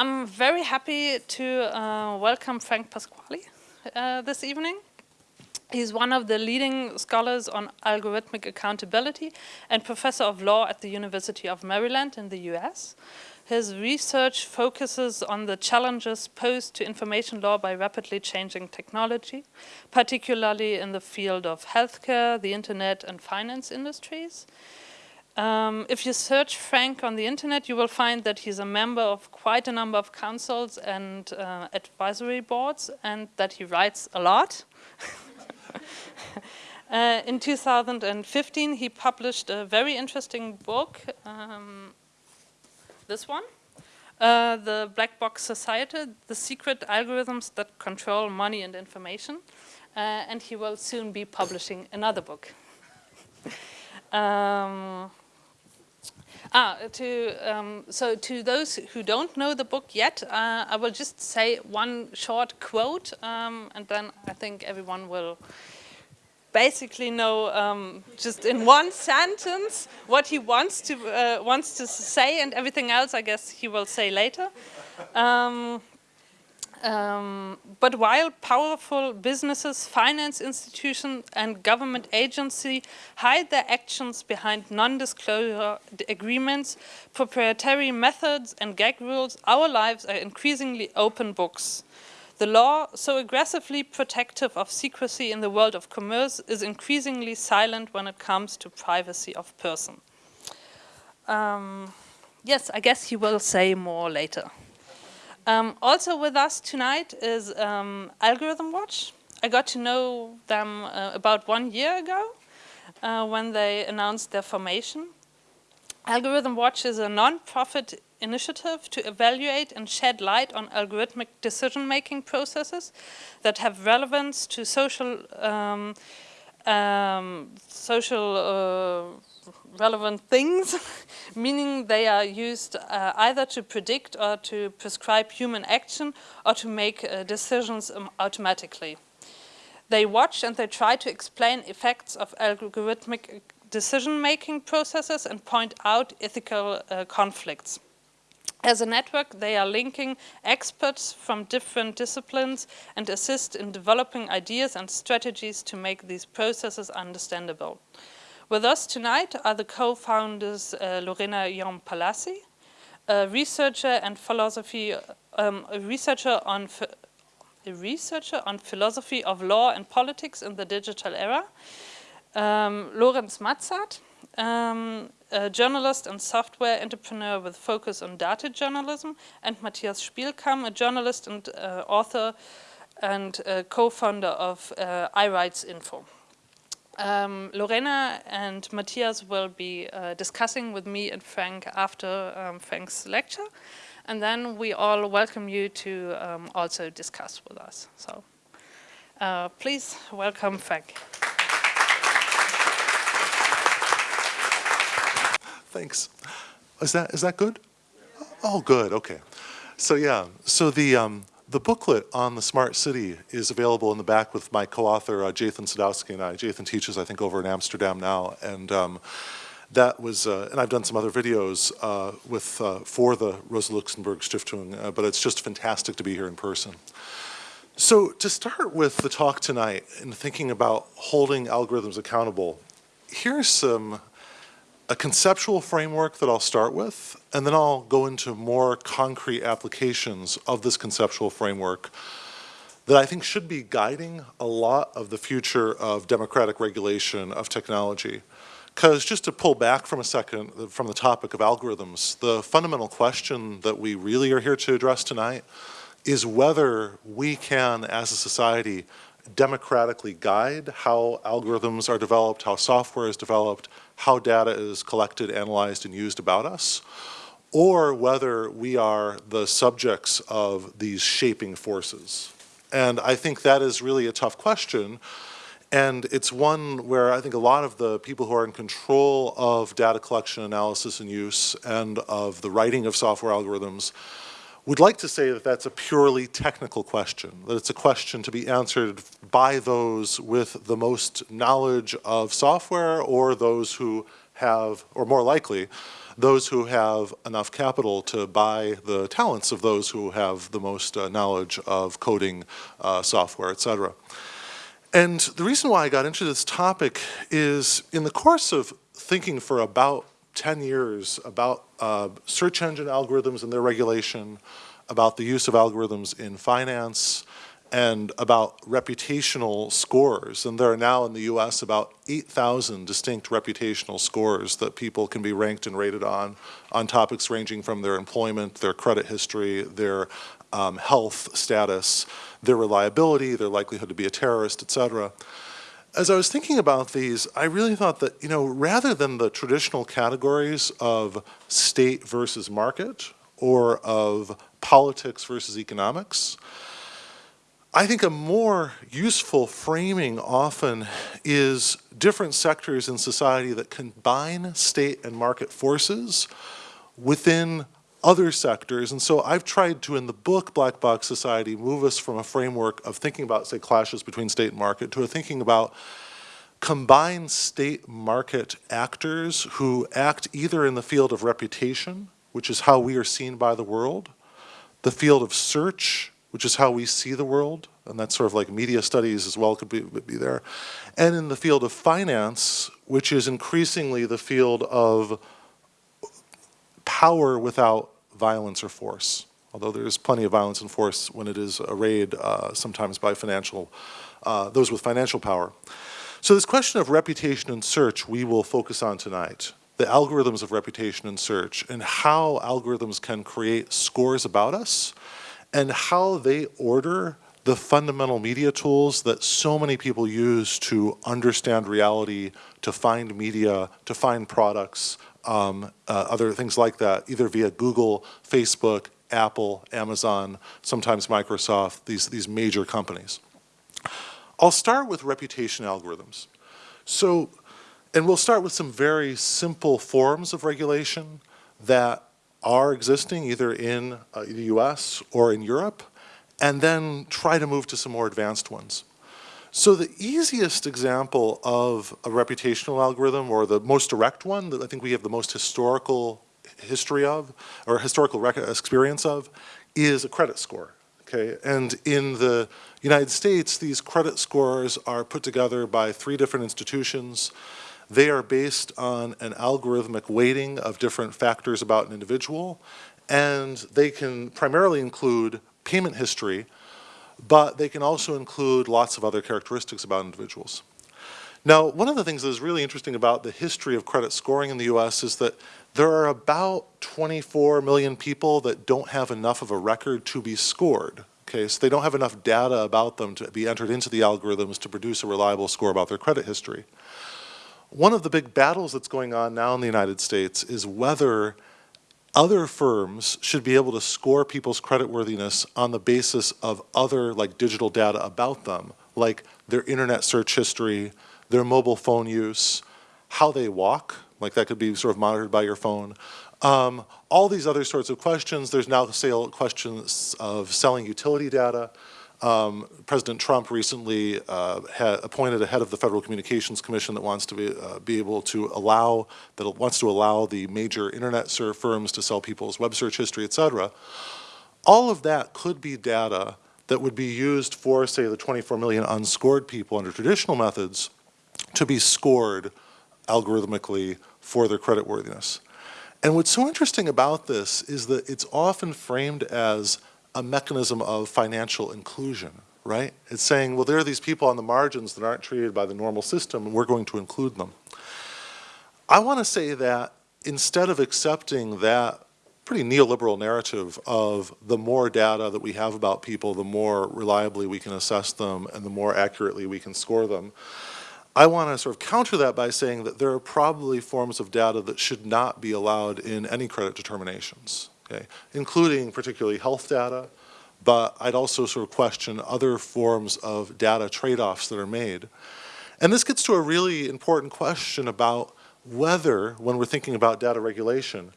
I'm very happy to uh, welcome Frank Pasquale uh, this evening. He's one of the leading scholars on algorithmic accountability and professor of law at the University of Maryland in the US. His research focuses on the challenges posed to information law by rapidly changing technology, particularly in the field of healthcare, the internet and finance industries. Um, if you search Frank on the internet, you will find that he's a member of quite a number of councils and uh, advisory boards and that he writes a lot. uh, in 2015, he published a very interesting book, um, this one, uh, The Black Box Society, The Secret Algorithms That Control Money and Information. Uh, and he will soon be publishing another book. um, Ah, to, um, so to those who don't know the book yet, uh, I will just say one short quote, um, and then I think everyone will basically know um, just in one sentence what he wants to uh, wants to say, and everything else I guess he will say later. Um, but while powerful businesses, finance institutions and government agencies hide their actions behind non-disclosure agreements, proprietary methods and gag rules, our lives are increasingly open books. The law, so aggressively protective of secrecy in the world of commerce, is increasingly silent when it comes to privacy of person. Um, yes, I guess he will say more later. Um, also with us tonight is um, Algorithm Watch. I got to know them uh, about one year ago uh, when they announced their formation. Algorithm Watch is a non-profit initiative to evaluate and shed light on algorithmic decision-making processes that have relevance to social um, um, social uh, relevant things, meaning they are used uh, either to predict or to prescribe human action or to make uh, decisions um, automatically. They watch and they try to explain effects of algorithmic decision-making processes and point out ethical uh, conflicts. As a network, they are linking experts from different disciplines and assist in developing ideas and strategies to make these processes understandable. With us tonight are the co-founders uh, Lorena Jaume-Palasí, a researcher and philosophy, um, a researcher on a researcher on philosophy of law and politics in the digital era, um, Lorenz Matzat, um, a journalist and software entrepreneur with focus on data journalism, and Matthias Spielkamp, a journalist and uh, author and uh, co-founder of uh, iRights Info. Um, Lorena and Matthias will be uh, discussing with me and Frank after um, Frank's lecture. And then we all welcome you to um, also discuss with us. So uh, please welcome Frank. Thanks. Is that, is that good? Oh, good, okay. So yeah, so the, um, the booklet on the smart city is available in the back with my co-author, uh, Jathan Sadowski and I. Jathan teaches, I think, over in Amsterdam now. And um, that was, uh, and I've done some other videos uh, with, uh, for the Rosa Luxemburg Stiftung, uh, but it's just fantastic to be here in person. So to start with the talk tonight and thinking about holding algorithms accountable, here's some a conceptual framework that I'll start with, and then I'll go into more concrete applications of this conceptual framework that I think should be guiding a lot of the future of democratic regulation of technology. Because just to pull back from a second from the topic of algorithms, the fundamental question that we really are here to address tonight is whether we can, as a society, democratically guide how algorithms are developed, how software is developed, how data is collected, analyzed, and used about us, or whether we are the subjects of these shaping forces. And I think that is really a tough question. And it's one where I think a lot of the people who are in control of data collection, analysis, and use, and of the writing of software algorithms would like to say that that's a purely technical question, that it's a question to be answered by those with the most knowledge of software or those who have, or more likely, those who have enough capital to buy the talents of those who have the most uh, knowledge of coding, uh, software, et cetera. And the reason why I got into this topic is in the course of thinking for about 10 years about uh, search engine algorithms and their regulation, about the use of algorithms in finance, and about reputational scores. And there are now in the US about 8,000 distinct reputational scores that people can be ranked and rated on, on topics ranging from their employment, their credit history, their um, health status, their reliability, their likelihood to be a terrorist, et cetera. As I was thinking about these, I really thought that, you know, rather than the traditional categories of state versus market or of politics versus economics, I think a more useful framing often is different sectors in society that combine state and market forces within other sectors. And so I've tried to, in the book Black Box Society, move us from a framework of thinking about, say, clashes between state and market to a thinking about combined state market actors who act either in the field of reputation, which is how we are seen by the world, the field of search, which is how we see the world, and that's sort of like media studies as well could be, be there, and in the field of finance, which is increasingly the field of power without violence or force, although there is plenty of violence and force when it is arrayed uh, sometimes by financial, uh, those with financial power. So this question of reputation and search we will focus on tonight the algorithms of reputation and search and how algorithms can create scores about us and how they order the fundamental media tools that so many people use to understand reality, to find media, to find products, um, uh, other things like that, either via Google, Facebook, Apple, Amazon, sometimes Microsoft, these, these major companies. I'll start with reputation algorithms. So, and we'll start with some very simple forms of regulation that are existing either in uh, the US or in Europe, and then try to move to some more advanced ones. So the easiest example of a reputational algorithm, or the most direct one that I think we have the most historical history of, or historical experience of, is a credit score. Okay, and in the United States, these credit scores are put together by three different institutions. They are based on an algorithmic weighting of different factors about an individual, and they can primarily include payment history, but they can also include lots of other characteristics about individuals. Now, one of the things that is really interesting about the history of credit scoring in the US is that there are about 24 million people that don't have enough of a record to be scored. Okay, so they don't have enough data about them to be entered into the algorithms to produce a reliable score about their credit history. One of the big battles that's going on now in the United States is whether other firms should be able to score people's creditworthiness on the basis of other like digital data about them, like their internet search history, their mobile phone use, how they walk, like that could be sort of monitored by your phone. Um, all these other sorts of questions, there's now sale questions of selling utility data. Um, President Trump recently uh, had appointed a head of the Federal Communications Commission that wants to be, uh, be able to allow, that wants to allow the major internet search firms to sell people's web search history, et cetera. All of that could be data that would be used for, say, the 24 million unscored people under traditional methods to be scored algorithmically for their creditworthiness. And what's so interesting about this is that it's often framed as a mechanism of financial inclusion, right? It's saying, well, there are these people on the margins that aren't treated by the normal system, and we're going to include them. I want to say that instead of accepting that pretty neoliberal narrative of the more data that we have about people, the more reliably we can assess them and the more accurately we can score them, I want to sort of counter that by saying that there are probably forms of data that should not be allowed in any credit determinations, okay? including particularly health data, but I'd also sort of question other forms of data trade-offs that are made. And this gets to a really important question about whether, when we're thinking about data regulation,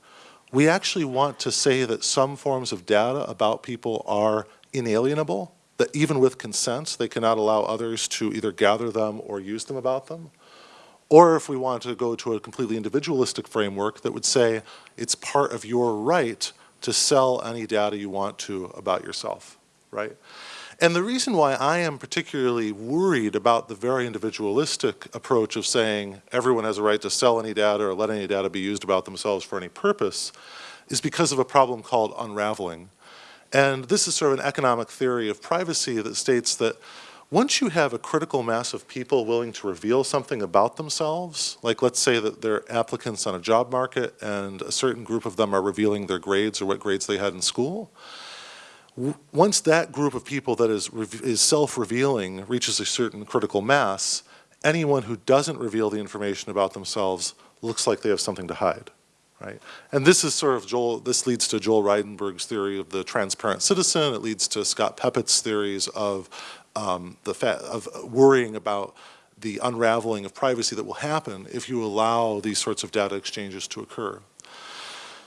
we actually want to say that some forms of data about people are inalienable that even with consent, they cannot allow others to either gather them or use them about them? Or if we want to go to a completely individualistic framework that would say it's part of your right to sell any data you want to about yourself, right? And the reason why I am particularly worried about the very individualistic approach of saying everyone has a right to sell any data or let any data be used about themselves for any purpose is because of a problem called unraveling. And this is sort of an economic theory of privacy that states that once you have a critical mass of people willing to reveal something about themselves, like let's say that they're applicants on a job market and a certain group of them are revealing their grades or what grades they had in school, once that group of people that is, is self-revealing reaches a certain critical mass, anyone who doesn't reveal the information about themselves looks like they have something to hide, right? And this is sort of Joel, this leads to Joel Reidenberg's theory of the transparent citizen. It leads to Scott Peppet's theories of um, the of worrying about the unraveling of privacy that will happen if you allow these sorts of data exchanges to occur.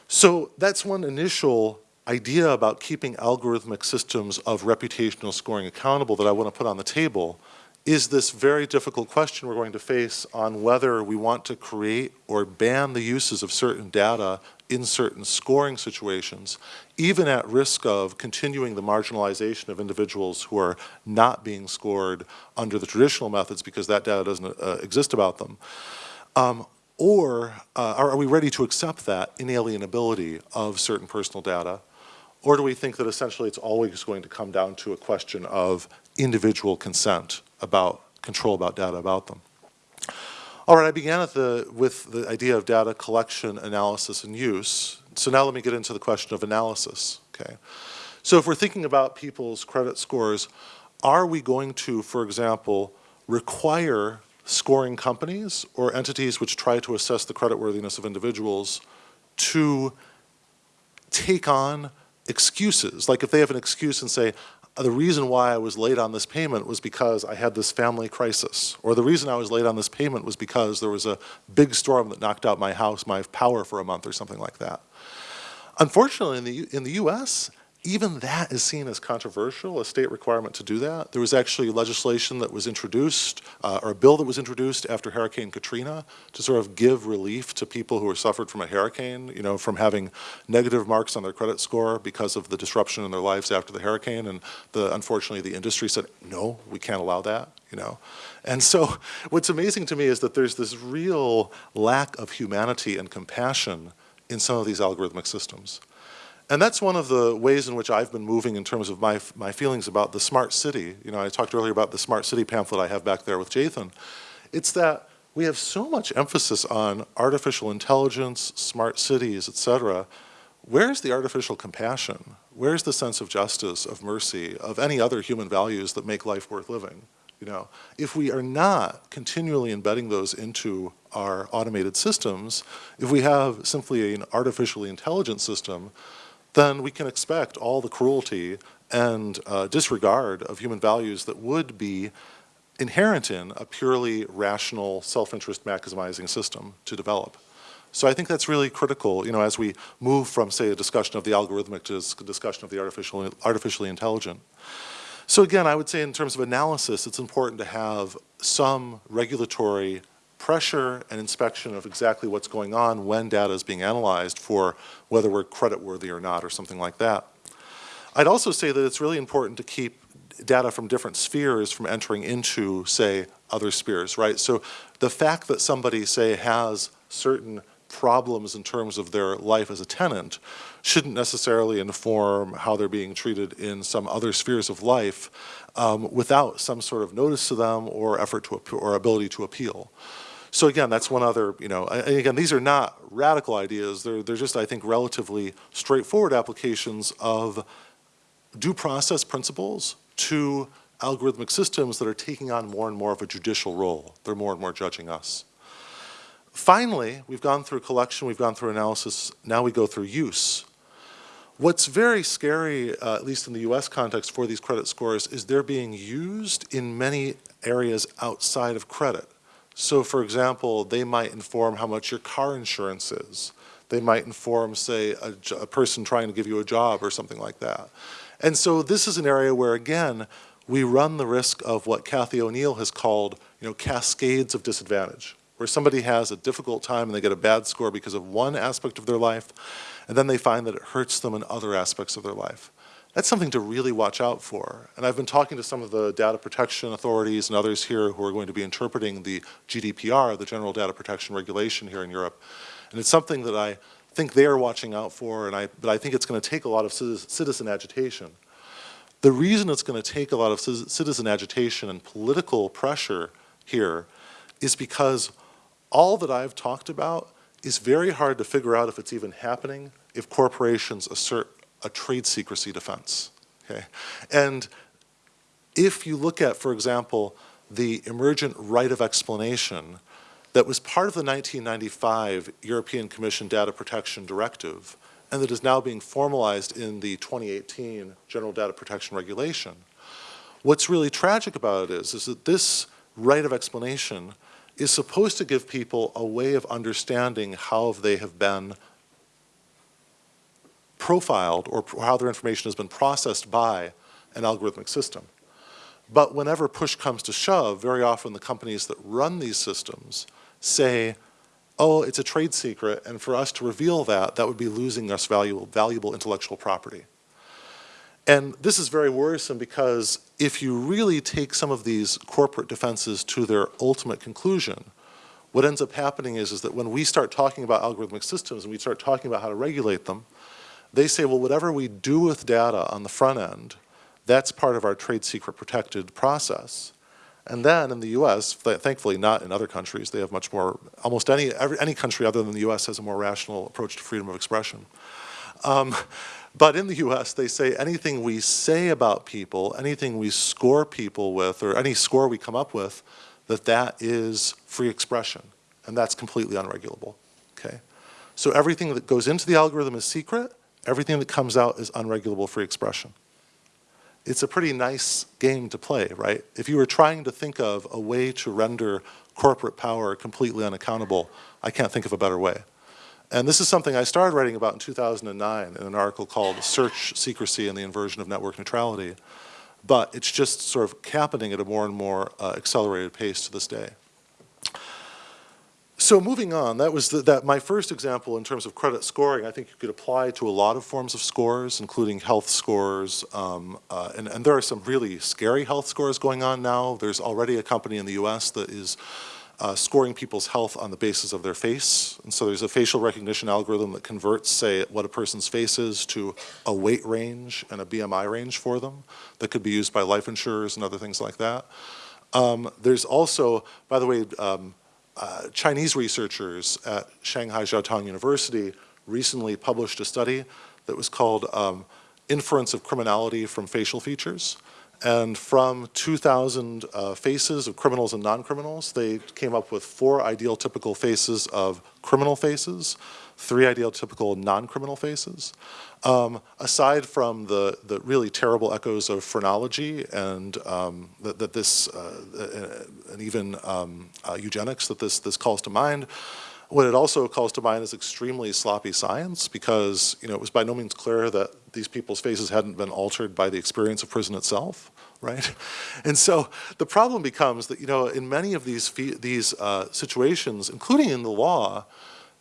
So that's one initial idea about keeping algorithmic systems of reputational scoring accountable that I want to put on the table is this very difficult question we're going to face on whether we want to create or ban the uses of certain data in certain scoring situations, even at risk of continuing the marginalization of individuals who are not being scored under the traditional methods because that data doesn't uh, exist about them. Um, or uh, are we ready to accept that inalienability of certain personal data or do we think that essentially it's always going to come down to a question of individual consent about control about data about them? All right, I began the, with the idea of data collection, analysis, and use. So now let me get into the question of analysis, okay? So if we're thinking about people's credit scores, are we going to, for example, require scoring companies or entities which try to assess the creditworthiness of individuals to take on excuses. Like if they have an excuse and say, the reason why I was late on this payment was because I had this family crisis, or the reason I was late on this payment was because there was a big storm that knocked out my house, my power for a month or something like that. Unfortunately, in the, in the US, even that is seen as controversial, a state requirement to do that. There was actually legislation that was introduced, uh, or a bill that was introduced after Hurricane Katrina to sort of give relief to people who were suffered from a hurricane, you know, from having negative marks on their credit score because of the disruption in their lives after the hurricane. And the, unfortunately, the industry said, no, we can't allow that, you know. And so what's amazing to me is that there's this real lack of humanity and compassion in some of these algorithmic systems. And that's one of the ways in which I've been moving in terms of my, my feelings about the smart city. You know, I talked earlier about the smart city pamphlet I have back there with Jathan. It's that we have so much emphasis on artificial intelligence, smart cities, et cetera. Where's the artificial compassion? Where's the sense of justice, of mercy, of any other human values that make life worth living? You know, if we are not continually embedding those into our automated systems, if we have simply an artificially intelligent system, then we can expect all the cruelty and uh, disregard of human values that would be inherent in a purely rational, self-interest maximizing system to develop. So I think that's really critical, you know, as we move from, say, a discussion of the algorithmic to a discussion of the artificial, artificially intelligent. So again, I would say in terms of analysis, it's important to have some regulatory pressure and inspection of exactly what's going on when data is being analyzed for whether we're creditworthy or not or something like that. I'd also say that it's really important to keep data from different spheres from entering into, say, other spheres, right? So the fact that somebody, say, has certain problems in terms of their life as a tenant shouldn't necessarily inform how they're being treated in some other spheres of life um, without some sort of notice to them or effort to or ability to appeal. So again, that's one other, you know, again, these are not radical ideas. They're, they're just, I think, relatively straightforward applications of due process principles to algorithmic systems that are taking on more and more of a judicial role. They're more and more judging us. Finally, we've gone through collection, we've gone through analysis, now we go through use. What's very scary, uh, at least in the US context for these credit scores, is they're being used in many areas outside of credit. So for example, they might inform how much your car insurance is. They might inform, say, a, a, person trying to give you a job or something like that. And so this is an area where, again, we run the risk of what Cathy O'Neil has called, you know, cascades of disadvantage, where where somebody has a difficult time and they get a bad score because of one aspect of their life, and then they find that it hurts them in other aspects of their life. That's something to really watch out for. And I've been talking to some of the data protection authorities and others here who are going to be interpreting the GDPR, the General Data Protection Regulation here in Europe. And it's something that I think they are watching out for, and I, but I think it's going to take a lot of citizen agitation. The reason it's going to take a lot of citizen agitation and political pressure here is because all that I've talked about is very hard to figure out if it's even happening if corporations assert a trade secrecy defense. Okay? And if you look at, for example, the emergent right of explanation that was part of the 1995 European Commission Data Protection Directive and that is now being formalized in the 2018 General Data Protection Regulation, what's really tragic about it is, is that this right of explanation is supposed to give people a way of understanding how they have been profiled or how their information has been processed by an algorithmic system. But whenever push comes to shove, very often the companies that run these systems say, oh, it's a trade secret, and for us to reveal that, that would be losing us valuable, valuable intellectual property. And this is very worrisome because if you really take some of these corporate defenses to their ultimate conclusion, what ends up happening is, is that when we start talking about algorithmic systems and we start talking about how to regulate them, they say, well, whatever we do with data on the front end, that's part of our trade secret protected process. And then in the US, thankfully not in other countries, they have much more, almost any, every, any country other than the US has a more rational approach to freedom of expression. Um, but in the US, they say anything we say about people, anything we score people with, or any score we come up with, that that is free expression. And that's completely unregulable, okay? So everything that goes into the algorithm is secret, everything that comes out is unregulable free expression. It's a pretty nice game to play, right? If you were trying to think of a way to render corporate power completely unaccountable, I can't think of a better way. And this is something I started writing about in 2009 in an article called Search Secrecy and the Inversion of Network Neutrality. But it's just sort of happening at a more and more uh, accelerated pace to this day. So moving on, that was the, that my first example in terms of credit scoring. I think you could apply to a lot of forms of scores, including health scores, um, uh, and, and, there are some really scary health scores going on now. There's already a company in the U.S. that is uh, scoring people's health on the basis of their face. And so there's a facial recognition algorithm that converts, say, what a person's face is to a weight range and a BMI range for them that could be used by life insurers and other things like that. Um, there's also, by the way, um, uh, Chinese researchers at Shanghai Jiaotong University recently published a study that was called um, Inference of Criminality from Facial Features. And from 2,000 uh, faces of criminals and non-criminals, they came up with four ideal typical faces of criminal faces, three ideal typical non-criminal faces. Um, aside from the, the really terrible echoes of phrenology and um, that, that, this, uh, and even um, uh, eugenics that this, this calls to mind, what it also calls to mind is extremely sloppy science because you know, it was by no means clear that these people's faces hadn't been altered by the experience of prison itself, right? And so the problem becomes that you know, in many of these, these uh, situations, including in the law,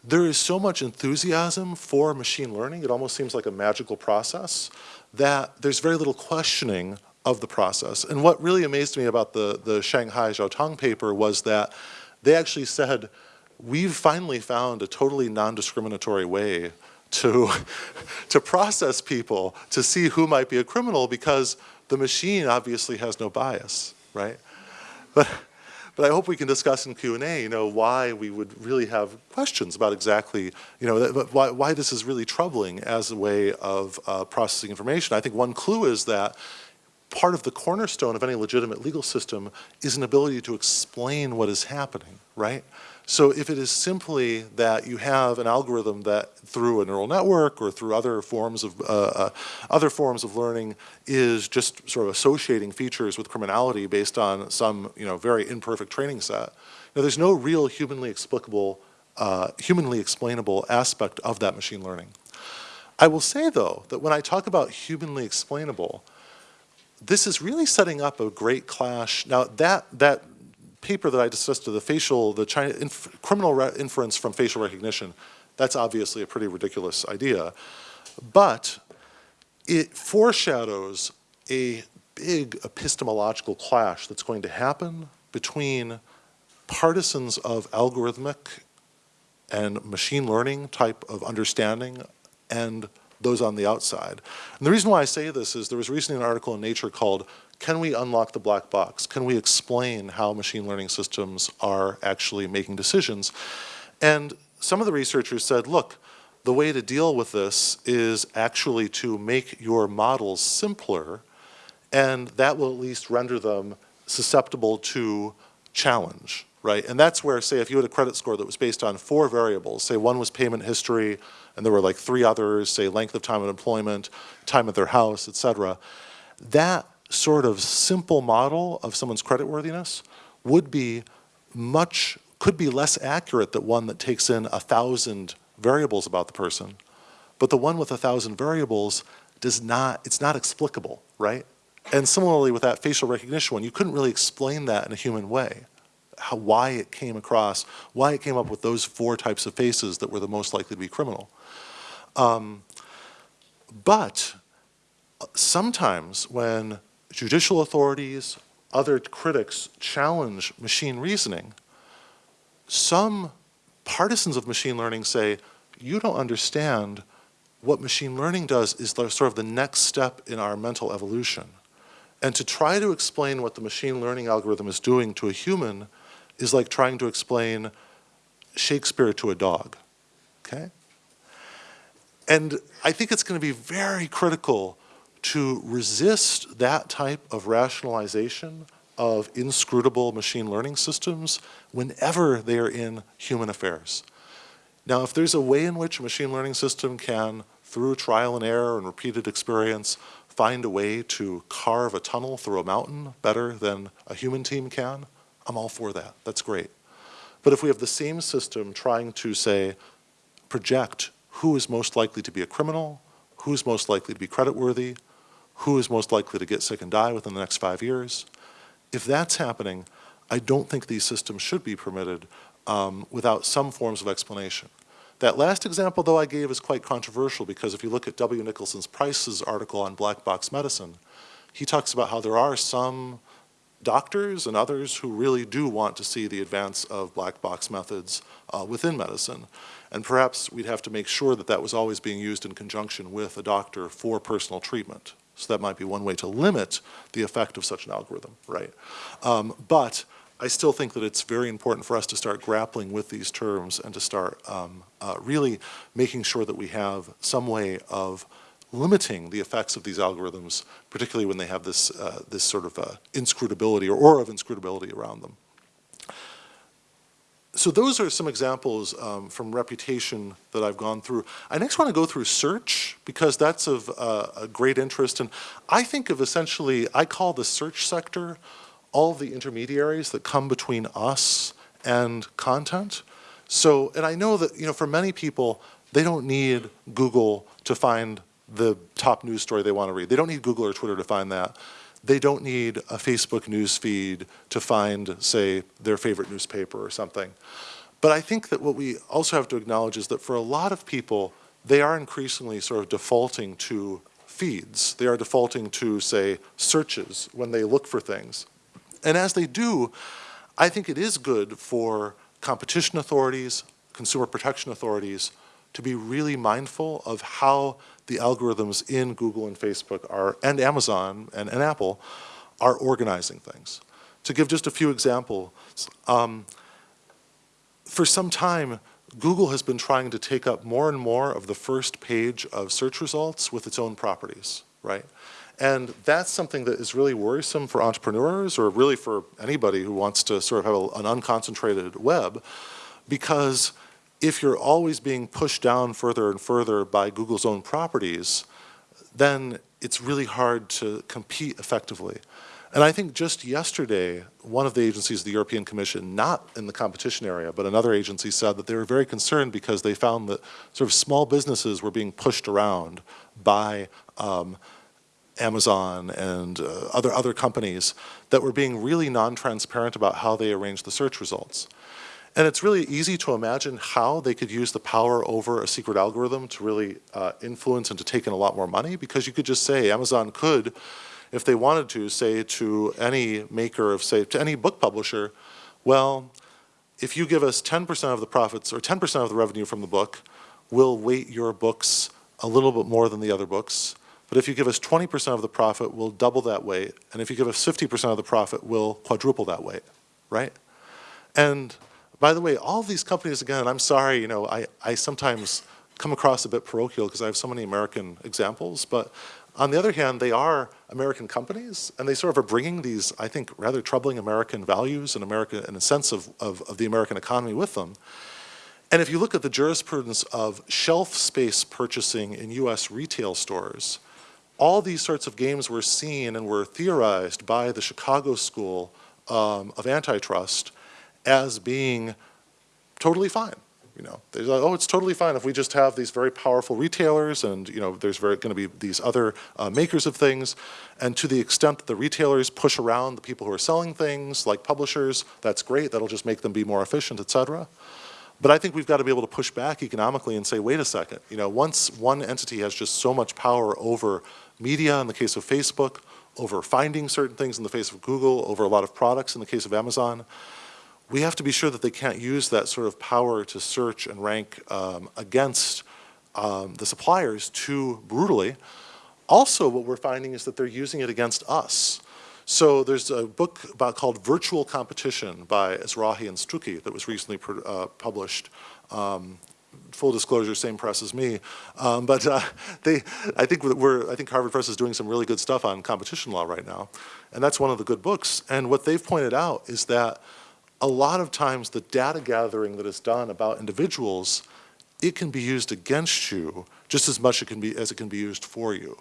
there is so much enthusiasm for machine learning, it almost seems like a magical process, that there's very little questioning of the process. And what really amazed me about the, the Shanghai Jiaotong paper was that they actually said, we've finally found a totally non-discriminatory way to, to process people to see who might be a criminal because the machine obviously has no bias, right? But but I hope we can discuss in Q&A, you know, why we would really have questions about exactly, you know, why, why this is really troubling as a way of uh, processing information. I think one clue is that part of the cornerstone of any legitimate legal system is an ability to explain what is happening, right? So if it is simply that you have an algorithm that through a neural network or through other forms of uh, uh, other forms of learning is just sort of associating features with criminality based on some you know very imperfect training set, now there's no real humanly explicable, uh, humanly explainable aspect of that machine learning. I will say though that when I talk about humanly explainable, this is really setting up a great clash. Now that that paper that I discussed, the facial, the China, inf criminal re- inference from facial recognition, that's obviously a pretty ridiculous idea. But it foreshadows a big epistemological clash that's going to happen between partisans of algorithmic and machine learning type of understanding and those on the outside. And the reason why I say this is there was recently an article in Nature called Can We Unlock the Black Box? Can we explain how machine learning systems are actually making decisions? And some of the researchers said, look, the way to deal with this is actually to make your models simpler and that will at least render them susceptible to challenge, right? And that's where, say, if you had a credit score that was based on four variables, say one was payment history, and there were like three others, say length of time of employment, time at their house, et cetera, that sort of simple model of someone's creditworthiness would be much, could be less accurate than one that takes in a thousand variables about the person. But the one with a thousand variables does not, it's not explicable, right? And similarly with that facial recognition one, you couldn't really explain that in a human way. How, why it came across, why it came up with those four types of faces that were the most likely to be criminal. Um, but uh, sometimes when judicial authorities, other critics challenge machine reasoning, some partisans of machine learning say, you don't understand what machine learning does is sort of the next step in our mental evolution. And to try to explain what the machine learning algorithm is doing to a human is like trying to explain Shakespeare to a dog, okay? And I think it's going to be very critical to resist that type of rationalization of inscrutable machine learning systems whenever they are in human affairs. Now, if there's a way in which a machine learning system can, through trial and error and repeated experience, find a way to carve a tunnel through a mountain better than a human team can, I'm all for that. That's great. But if we have the same system trying to, say, project who is most likely to be a criminal, who's most likely to be creditworthy, who is most likely to get sick and die within the next five years, if that's happening, I don't think these systems should be permitted um, without some forms of explanation. That last example, though, I gave is quite controversial because if you look at W. Nicholson's Price's article on black box medicine, he talks about how there are some doctors and others who really do want to see the advance of black box methods uh, within medicine. And perhaps we'd have to make sure that that was always being used in conjunction with a doctor for personal treatment. So that might be one way to limit the effect of such an algorithm, right? Um, but I still think that it's very important for us to start grappling with these terms and to start um, uh, really making sure that we have some way of limiting the effects of these algorithms, particularly when they have this, uh, this sort of uh, inscrutability or aura of inscrutability around them. So those are some examples um, from reputation that I've gone through. I next want to go through search because that's of uh, a great interest. And I think of essentially, I call the search sector all the intermediaries that come between us and content. So, and I know that, you know, for many people, they don't need Google to find the top news story they want to read. They don't need Google or Twitter to find that. They don't need a Facebook news feed to find, say, their favorite newspaper or something. But I think that what we also have to acknowledge is that for a lot of people, they are increasingly sort of defaulting to feeds. They are defaulting to, say, searches when they look for things. And as they do, I think it is good for competition authorities, consumer protection authorities, to be really mindful of how the algorithms in Google and Facebook are, and Amazon and, and Apple are organizing things. To give just a few examples, um, for some time, Google has been trying to take up more and more of the first page of search results with its own properties, right? And that's something that is really worrisome for entrepreneurs or really for anybody who wants to sort of have a, an unconcentrated web because if you're always being pushed down further and further by Google's own properties, then it's really hard to compete effectively. And I think just yesterday, one of the agencies of the European Commission, not in the competition area, but another agency said that they were very concerned because they found that sort of small businesses were being pushed around by um, Amazon and uh, other, other companies that were being really non-transparent about how they arranged the search results. And it's really easy to imagine how they could use the power over a secret algorithm to really uh, influence and to take in a lot more money because you could just say Amazon could, if they wanted to, say to any maker of, say, to any book publisher, well, if you give us 10% of the profits or 10% of the revenue from the book, we'll weight your books a little bit more than the other books. But if you give us 20% of the profit, we'll double that weight. And if you give us 50% of the profit, we'll quadruple that weight, right? And by the way, all these companies, again, I'm sorry, you know, I, I sometimes come across a bit parochial because I have so many American examples, but on the other hand, they are American companies, and they sort of are bringing these, I think, rather troubling American values and America, and a sense of, of, of the American economy with them. And if you look at the jurisprudence of shelf space purchasing in US retail stores, all these sorts of games were seen and were theorized by the Chicago School um, of Antitrust as being totally fine. You know, they're like, oh, it's totally fine if we just have these very powerful retailers and, you know, there's going to be these other uh, makers of things. And to the extent that the retailers push around the people who are selling things, like publishers, that's great. That'll just make them be more efficient, et cetera. But I think we've got to be able to push back economically and say, wait a second, you know, once one entity has just so much power over media in the case of Facebook, over finding certain things in the face of Google, over a lot of products in the case of Amazon, we have to be sure that they can't use that sort of power to search and rank um, against um, the suppliers too brutally. Also, what we're finding is that they're using it against us. So there's a book about called Virtual Competition by Ezrachi and Stucke that was recently uh, published. Um, full disclosure, same press as me, um, but uh, they, I think we're, I think Harvard Press is doing some really good stuff on competition law right now, and that's one of the good books. And what they've pointed out is that a lot of times the data gathering that is done about individuals, it can be used against you just as much it can be, as it can be used for you.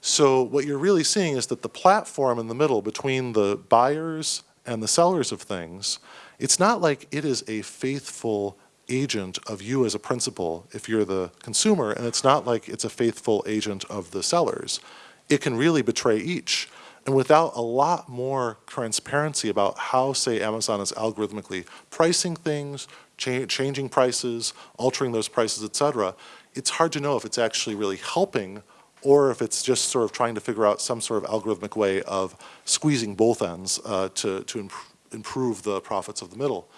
So what you're really seeing is that the platform in the middle between the buyers and the sellers of things, it's not like it is a faithful agent of you as a principal if you're the consumer, and it's not like it's a faithful agent of the sellers. It can really betray each. And without a lot more transparency about how, say, Amazon is algorithmically pricing things, cha changing prices, altering those prices, et cetera, it's hard to know if it's actually really helping or if it's just sort of trying to figure out some sort of algorithmic way of squeezing both ends uh, to, to imp improve the profits of the middle.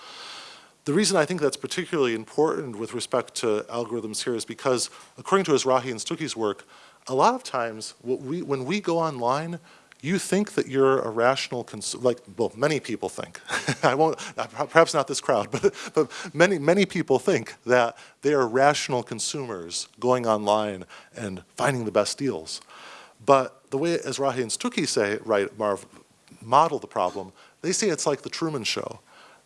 The reason I think that's particularly important with respect to algorithms here is because, according to Ezrachi and Stucke's work, a lot of times we, when we go online, you think that you're a rational consumer, like, well, many people think. I won't, perhaps not this crowd, but, but many, many people think that they are rational consumers going online and finding the best deals. But the way as Ezrachi and Stucke say, right, Marv, model the problem, they say it's like the Truman Show.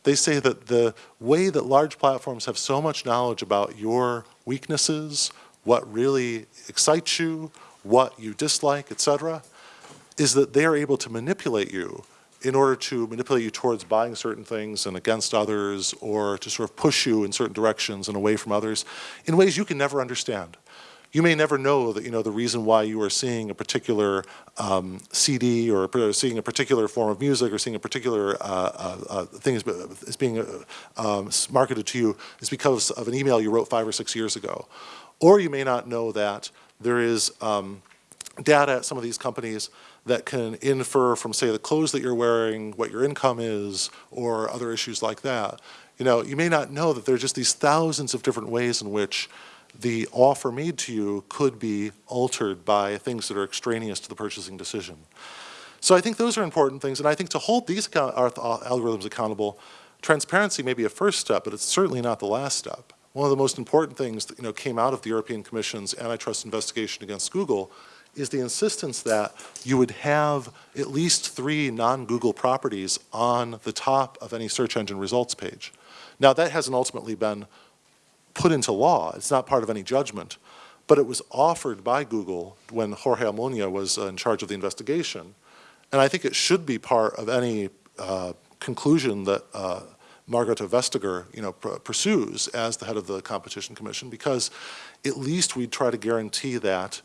They say that the way that large platforms have so much knowledge about your weaknesses, what really excites you, what you dislike, et cetera, is that they are able to manipulate you in order to manipulate you towards buying certain things and against others or to sort of push you in certain directions and away from others in ways you can never understand. You may never know that, you know, the reason why you are seeing a particular um, CD or seeing a particular form of music or seeing a particular uh, uh, uh, thing is, is being uh, um, marketed to you is because of an email you wrote five or six years ago. Or you may not know that there is um, data at some of these companies that can infer from, say, the clothes that you're wearing, what your income is, or other issues like that. You know, you may not know that there are just these thousands of different ways in which the offer made to you could be altered by things that are extraneous to the purchasing decision. So I think those are important things, and I think to hold these uh, algorithms accountable, transparency may be a first step, but it's certainly not the last step. One of the most important things that you know, came out of the European Commission's antitrust investigation against Google is the insistence that you would have at least three non-Google properties on the top of any search engine results page. Now that hasn't ultimately been put into law. It's not part of any judgment, but it was offered by Google when Jorge Almunia was uh, in charge of the investigation. And I think it should be part of any uh, conclusion that uh, Margrethe Vestager, you know, pursues as the head of the Competition Commission, because at least we try to guarantee that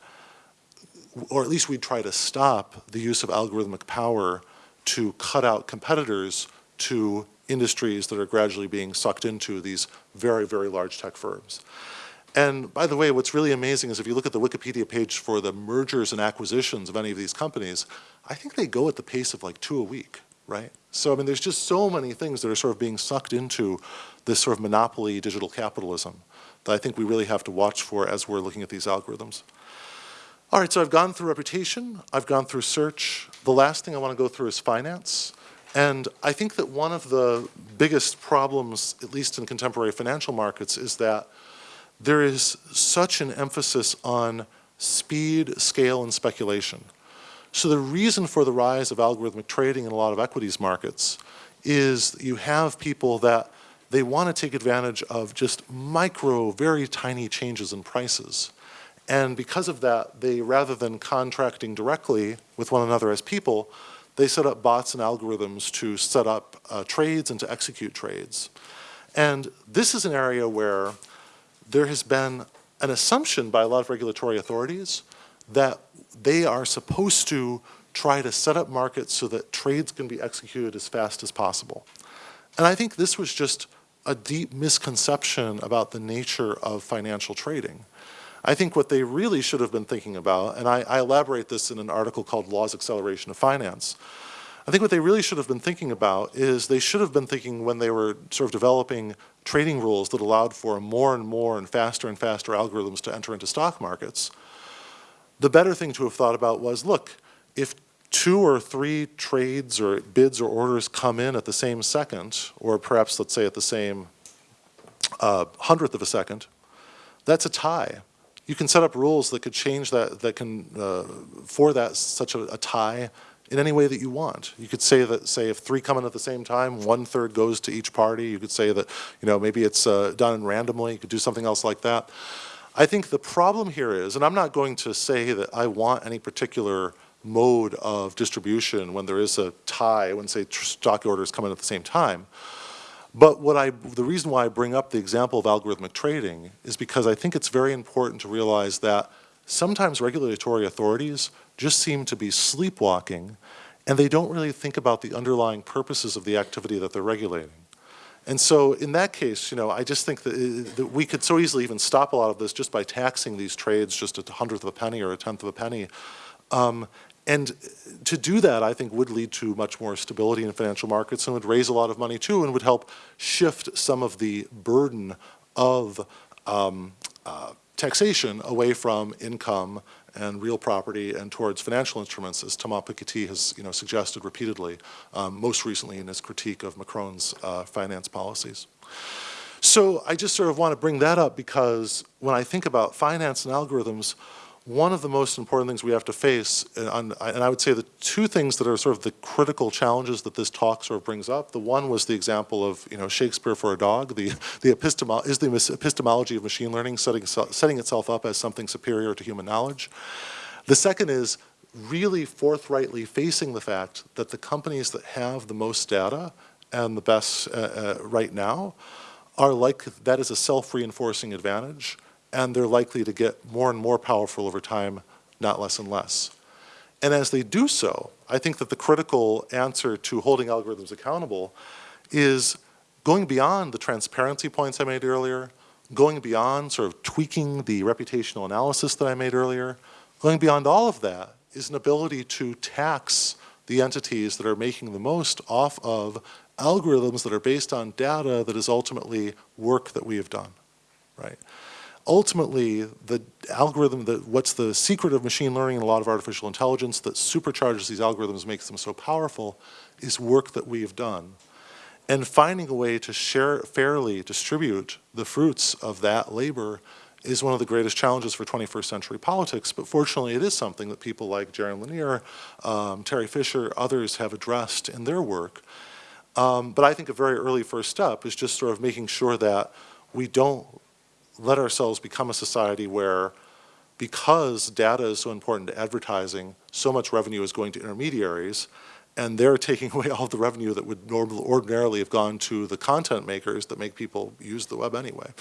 or at least we'd try to stop the use of algorithmic power to cut out competitors to industries that are gradually being sucked into these very, very large tech firms. And by the way, what's really amazing is if you look at the Wikipedia page for the mergers and acquisitions of any of these companies, I think they go at the pace of like two a week, right? So I mean, there's just so many things that are sort of being sucked into this sort of monopoly digital capitalism that I think we really have to watch for as we're looking at these algorithms. All right, so I've gone through reputation, I've gone through search. The last thing I want to go through is finance. And I think that one of the biggest problems, at least in contemporary financial markets, is that there is such an emphasis on speed, scale, and speculation. So the reason for the rise of algorithmic trading in a lot of equities markets is you have people that they want to take advantage of just micro, very tiny changes in prices. And because of that, they, rather than contracting directly with one another as people, they set up bots and algorithms to set up uh, trades and to execute trades. And this is an area where there has been an assumption by a lot of regulatory authorities that they are supposed to try to set up markets so that trades can be executed as fast as possible. And I think this was just a deep misconception about the nature of financial trading. I think what they really should have been thinking about, and I, I, elaborate this in an article called Law's Acceleration of Finance, I think what they really should have been thinking about is they should have been thinking when they were sort of developing trading rules that allowed for more and more and faster and faster algorithms to enter into stock markets, the better thing to have thought about was, look, if two or three trades or bids or orders come in at the same second, or perhaps let's say at the same uh, hundredth of a second, that's a tie. You can set up rules that could change that, that can, uh, for that, such a, a, tie in any way that you want. You could say that, say, if three come in at the same time, one third goes to each party. You could say that, you know, maybe it's uh, done randomly. You could do something else like that. I think the problem here is, and I'm not going to say that I want any particular mode of distribution when there is a tie, when say stock orders come in at the same time. But what I, the reason why I bring up the example of algorithmic trading is because I think it's very important to realize that sometimes regulatory authorities just seem to be sleepwalking and they don't really think about the underlying purposes of the activity that they're regulating. And so in that case, you know, I just think that, uh, that, we could so easily even stop a lot of this just by taxing these trades just a hundredth of a penny or a tenth of a penny. Um, and to do that, I think, would lead to much more stability in financial markets and would raise a lot of money too and would help shift some of the burden of um, uh, taxation away from income and real property and towards financial instruments, as Thomas Piketty has you know, suggested repeatedly, um, most recently in his critique of Macron's uh, finance policies. So I just sort of want to bring that up because when I think about finance and algorithms, one of the most important things we have to face, and, I would say the two things that are sort of the critical challenges that this talk sort of brings up, the one was the example of, you know, Shakespeare for a dog, the, the is the epistemology of machine learning setting, setting itself up as something superior to human knowledge. The second is really forthrightly facing the fact that the companies that have the most data and the best uh, uh, right now are like, that is a self-reinforcing advantage and they're likely to get more and more powerful over time, not less and less. And as they do so, I think that the critical answer to holding algorithms accountable is going beyond the transparency points I made earlier, going beyond sort of tweaking the reputational analysis that I made earlier, going beyond all of that is an ability to tax the entities that are making the most off of algorithms that are based on data that is ultimately work that we have done, right? Ultimately, the algorithm, the, what's the secret of machine learning and a lot of artificial intelligence that supercharges these algorithms, makes them so powerful, is work that we have done. And finding a way to share, fairly distribute the fruits of that labor is one of the greatest challenges for 21st century politics, but fortunately it is something that people like Jaron Lanier, um, Terry Fisher, others have addressed in their work. Um, but I think a very early first step is just sort of making sure that we don't let ourselves become a society where because data is so important to advertising, so much revenue is going to intermediaries, and they're taking away all the revenue that would normally, ordinarily have gone to the content makers that make people use the web anyway.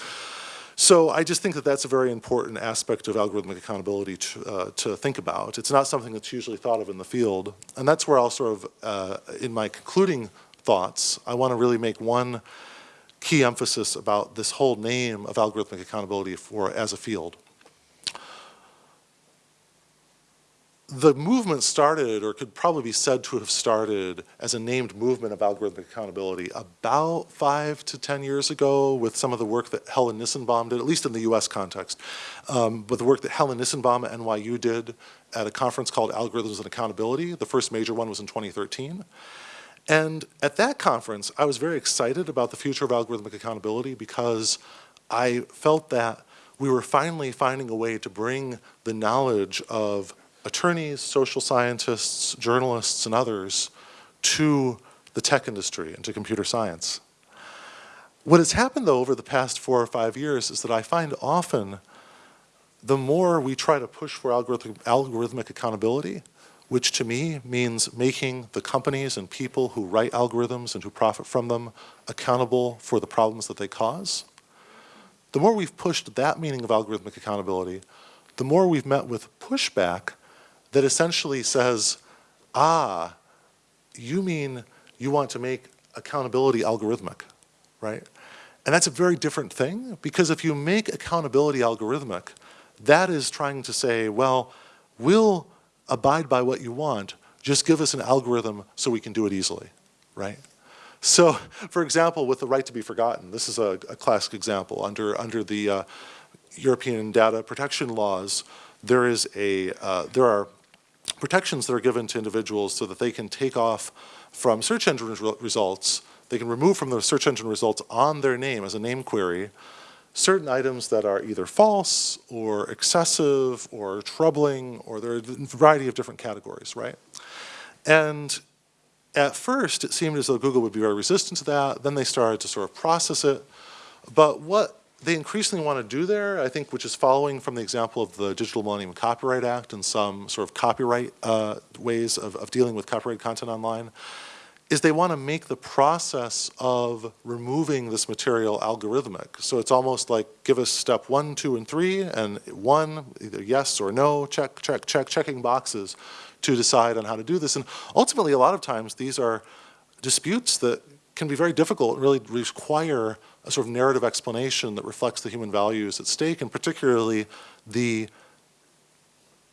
So I just think that that's a very important aspect of algorithmic accountability to, uh, to think about. It's not something that's usually thought of in the field. And that's where I'll sort of, uh, in my concluding thoughts, I want to really make one key emphasis about this whole name of algorithmic accountability for as a field. the movement started, or could probably be said to have started, as a named movement of algorithmic accountability about five to 10 years ago with some of the work that Helen Nissenbaum did, at least in the US context, um, but the work that Helen Nissenbaum at NYU did at a conference called Algorithms and Accountability. The first major one was in 2013. And at that conference, I was very excited about the future of algorithmic accountability because I felt that we were finally finding a way to bring the knowledge of attorneys, social scientists, journalists, and others to the tech industry and to computer science. What has happened though over the past four or five years is that I find often the more we try to push for algorithmic, algorithmic accountability, which to me means making the companies and people who write algorithms and who profit from them accountable for the problems that they cause, the more we've pushed that meaning of algorithmic accountability, the more we've met with pushback that essentially says, ah, you mean you want to make accountability algorithmic, right? And that's a very different thing because if you make accountability algorithmic, that is trying to say, well, we'll abide by what you want, just give us an algorithm so we can do it easily, right? So, for example, with the right to be forgotten, this is a, a classic example. Under, under the uh, European data protection laws, there is a, uh, there are protections that are given to individuals so that they can take off from search engine results, they can remove from the search engine results on their name as a name query certain items that are either false or excessive or troubling or there are a variety of different categories, right? And at first, it seemed as though Google would be very resistant to that. Then they started to sort of process it. But what they increasingly want to do there, I think, which is following from the example of the Digital Millennium Copyright Act and some sort of copyright uh, ways of, of dealing with copyright content online, is they want to make the process of removing this material algorithmic. So it's almost like give us step one, two, and three, and one, either yes or no, check, check, check, checking boxes to decide on how to do this. And ultimately, a lot of times, these are disputes that can be very difficult and really require a sort of narrative explanation that reflects the human values at stake, and particularly the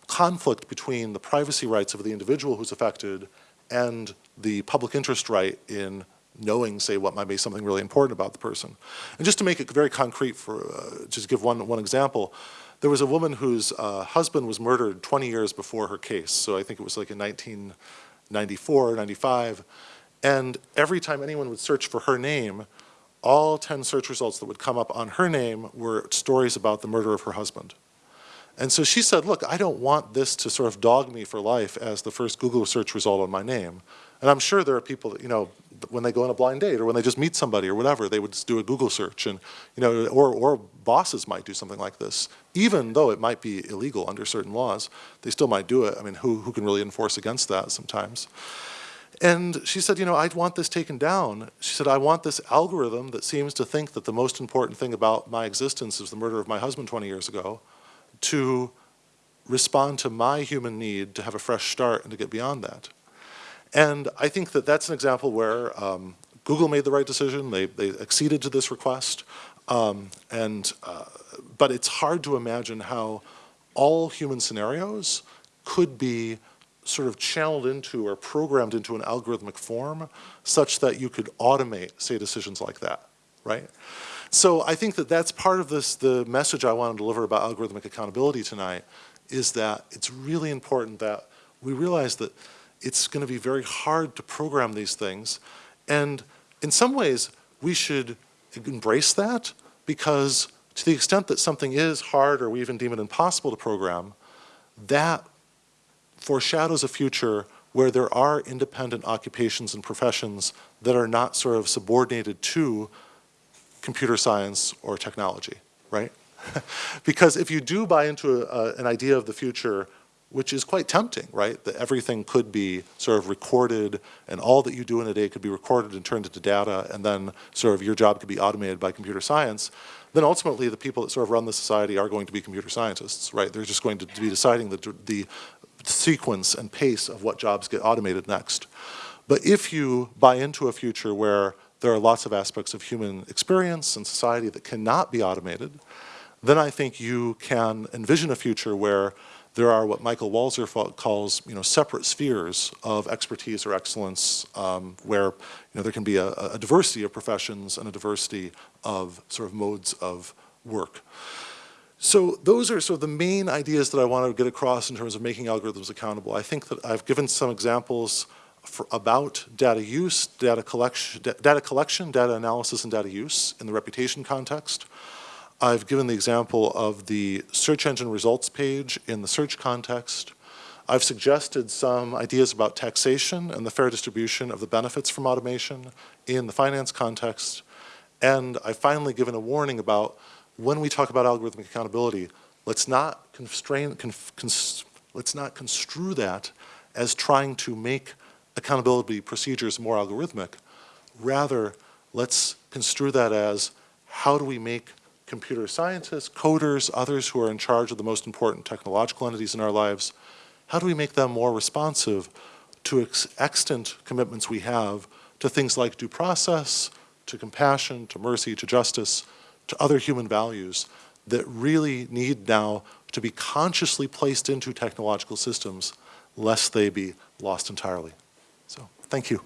conflict between the privacy rights of the individual who's affected and the public interest right in knowing, say, what might be something really important about the person. And just to make it very concrete, for uh, just give one, one example, there was a woman whose uh, husband was murdered 20 years before her case. So I think it was like in 1994, 95. And every time anyone would search for her name, all 10 search results that would come up on her name were stories about the murder of her husband. And so she said, look, I don't want this to sort of dog me for life as the first Google search result on my name. And I'm sure there are people that, you know, when they go on a blind date or when they just meet somebody or whatever, they would just do a Google search and, you know, or, or bosses might do something like this. Even though it might be illegal under certain laws, they still might do it. I mean, who, who can really enforce against that sometimes? And she said, you know, I'd want this taken down. She said, I want this algorithm that seems to think that the most important thing about my existence is the murder of my husband 20 years ago to respond to my human need to have a fresh start and to get beyond that. And I think that that's an example where um, Google made the right decision. They, they acceded to this request. Um, and, uh, but it's hard to imagine how all human scenarios could be sort of channeled into or programmed into an algorithmic form such that you could automate, say, decisions like that, right? So I think that that's part of this, the message I want to deliver about algorithmic accountability tonight is that it's really important that we realize that it's going to be very hard to program these things. And in some ways, we should embrace that because to the extent that something is hard or we even deem it impossible to program, that foreshadows a future where there are independent occupations and professions that are not sort of subordinated to computer science or technology, right? because if you do buy into a, a, an idea of the future which is quite tempting, right? That everything could be sort of recorded and all that you do in a day could be recorded and turned into data and then sort of your job could be automated by computer science, then ultimately the people that sort of run the society are going to be computer scientists, right? They're just going to be deciding the, the sequence and pace of what jobs get automated next. But if you buy into a future where there are lots of aspects of human experience and society that cannot be automated, then I think you can envision a future where there are what Michael Walzer calls, you know, separate spheres of expertise or excellence, um, where, you know, there can be a, a, diversity of professions and a diversity of sort of modes of work. So those are sort of the main ideas that I want to get across in terms of making algorithms accountable. I think that I've given some examples for, about data use, data collection, data collection, data analysis, and data use in the reputation context. I've given the example of the search engine results page in the search context. I've suggested some ideas about taxation and the fair distribution of the benefits from automation in the finance context. And I've finally given a warning about when we talk about algorithmic accountability, let's not constrain, let's not construe that as trying to make accountability procedures more algorithmic. Rather, let's construe that as how do we make computer scientists, coders, others who are in charge of the most important technological entities in our lives, how do we make them more responsive to ex extant commitments we have to things like due process, to compassion, to mercy, to justice, to other human values that really need now to be consciously placed into technological systems lest they be lost entirely. So, thank you.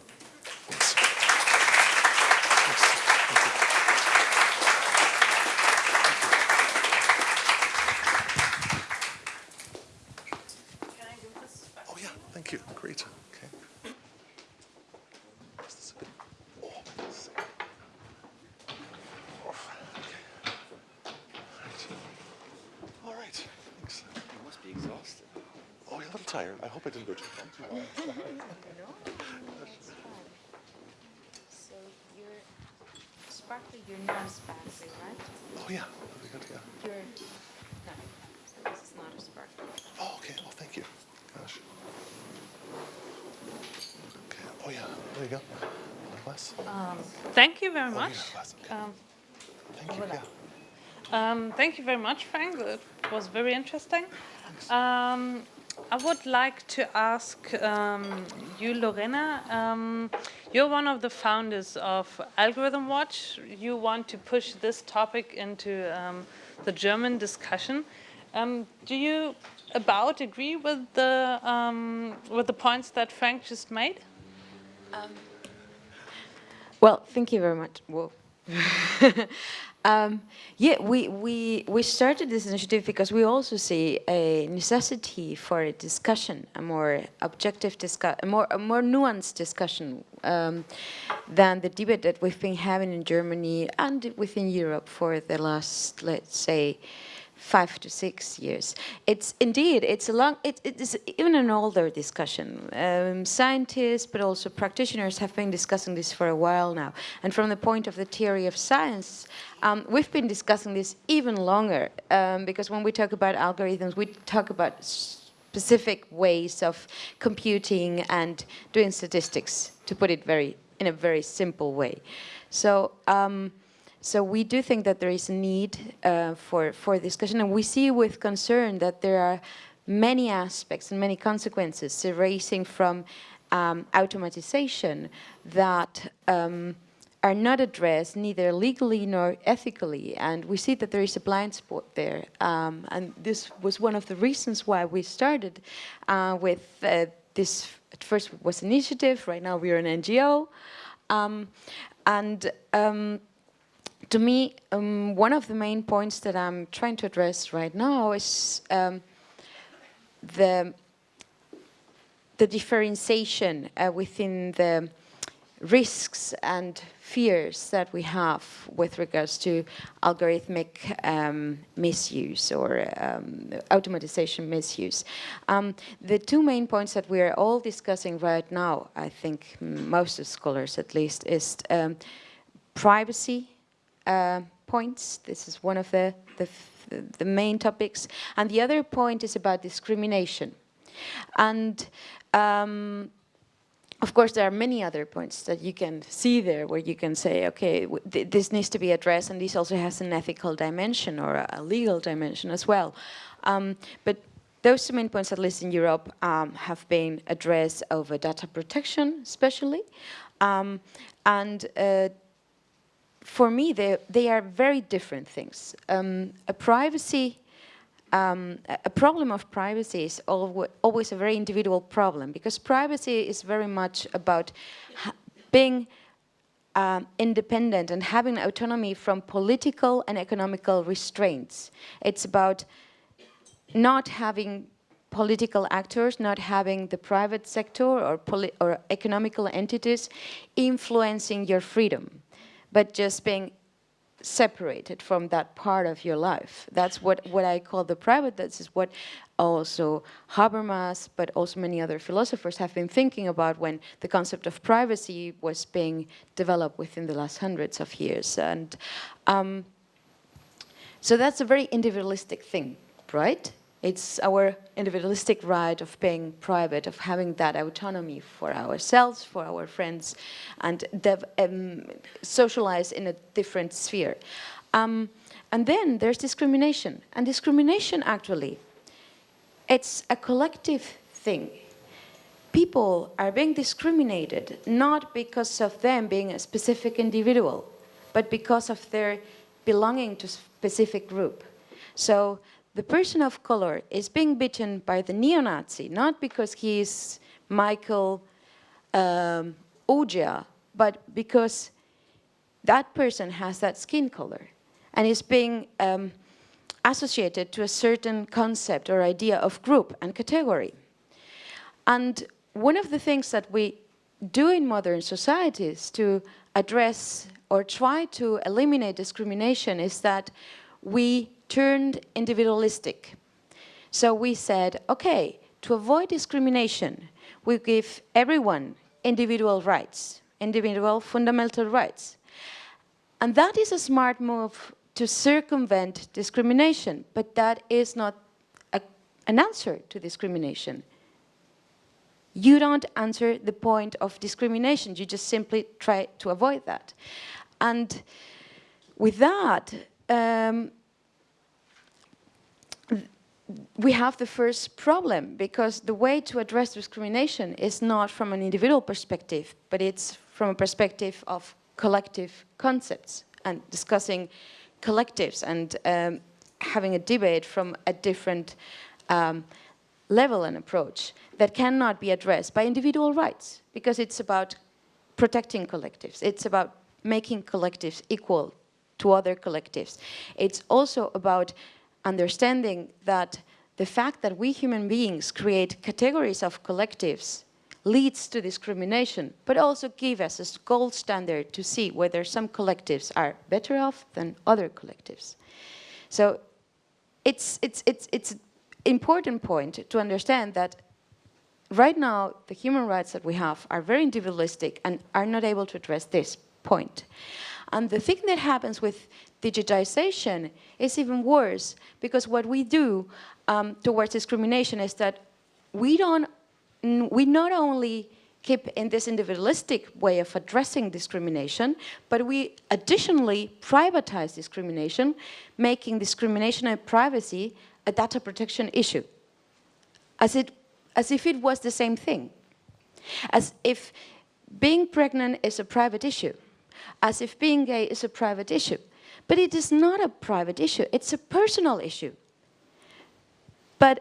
thank you very much, Frank. It was very interesting. Um, I would like to ask um, you, Lorena. Um, you're one of the founders of Algorithm Watch. You want to push this topic into um, the German discussion. Um, do you about agree with the um, with the points that Frank just made? well, thank you very much. Well, Um, yeah, we, we, we started this initiative because we also see a necessity for a discussion, a more objective discussion, a more, a more nuanced discussion um, than the debate that we've been having in Germany and within Europe for the last, let's say, five to six years. It's indeed, it's a long, it, it is even an older discussion. Um, scientists, but also practitioners have been discussing this for a while now. And from the point of the theory of science, um, we've been discussing this even longer um, because when we talk about algorithms, we talk about specific ways of computing and doing statistics, to put it very in a very simple way. So um, so we do think that there is a need uh, for, for discussion and we see with concern that there are many aspects and many consequences arising from um, automatization that um, are not addressed neither legally nor ethically and we see that there is a blind spot there. Um, and this was one of the reasons why we started uh, with uh, this at first was initiative right now we're an NGO um, and um, to me, um, one of the main points that I'm trying to address right now is um, the, the differentiation uh, within the risks and fears that we have with regards to algorithmic um, misuse or um, automatization misuse. Um, the two main points that we are all discussing right now, I think most of scholars at least, is um, privacy uh, points. This is one of the, the, the, main topics. And the other point is about discrimination. And um, of course, there are many other points that you can see there where you can say, okay, th this needs to be addressed and this also has an ethical dimension or a, legal dimension as well. Um, but those two main points, at least in Europe, um, have been addressed over data protection, especially. Um, and uh, for me, they, they are very different things. Um, a privacy, um, a problem of privacy is always a very individual problem because privacy is very much about being um, independent and having autonomy from political and economical restraints. It's about not having political actors, not having the private sector or, or economical entities influencing your freedom, but just being separated from that part of your life. That's what, what I call the private, this is what also Habermas, but also many other philosophers have been thinking about when the concept of privacy was being developed within the last hundreds of years. And um, so that's a very individualistic thing, right? It's our individualistic right of being private, of having that autonomy for ourselves, for our friends, and um, socialize in a different sphere. Um, and then there's discrimination. And discrimination, actually, it's a collective thing. People are being discriminated not because of them being a specific individual, but because of their belonging to a specific group. So the person of color is being beaten by the neo-Nazi, not because he is Michael um, but because that person has that skin color and is being um, associated to a certain concept or idea of group and category. And one of the things that we do in modern societies to address or try to eliminate discrimination is that we turned individualistic. So we said, okay, to avoid discrimination, we give everyone individual rights, individual fundamental rights. And that is a smart move to circumvent discrimination, but that is not a, an answer to discrimination. You don't answer the point of discrimination, you just simply try to avoid that. And with that, um, we have the first problem because the way to address discrimination is not from an individual perspective, but it's from a perspective of collective concepts and discussing collectives and um, having a debate from a different um, level and approach that cannot be addressed by individual rights because it's about protecting collectives. It's about making collectives equal to other collectives. It's also about understanding that the fact that we human beings create categories of collectives leads to discrimination, but also give us a gold standard to see whether some collectives are better off than other collectives. So it's, it's, it's, it's an important point to understand that right now the human rights that we have are very individualistic and are not able to address this point. And the thing that happens with digitization is even worse because what we do um, towards discrimination is that we don't, we not only keep in this individualistic way of addressing discrimination, but we additionally privatize discrimination, making discrimination and privacy a data protection issue, as, it, as if it was the same thing, as if being pregnant is a private issue, as if being gay is a private issue. But it is not a private issue, it's a personal issue. But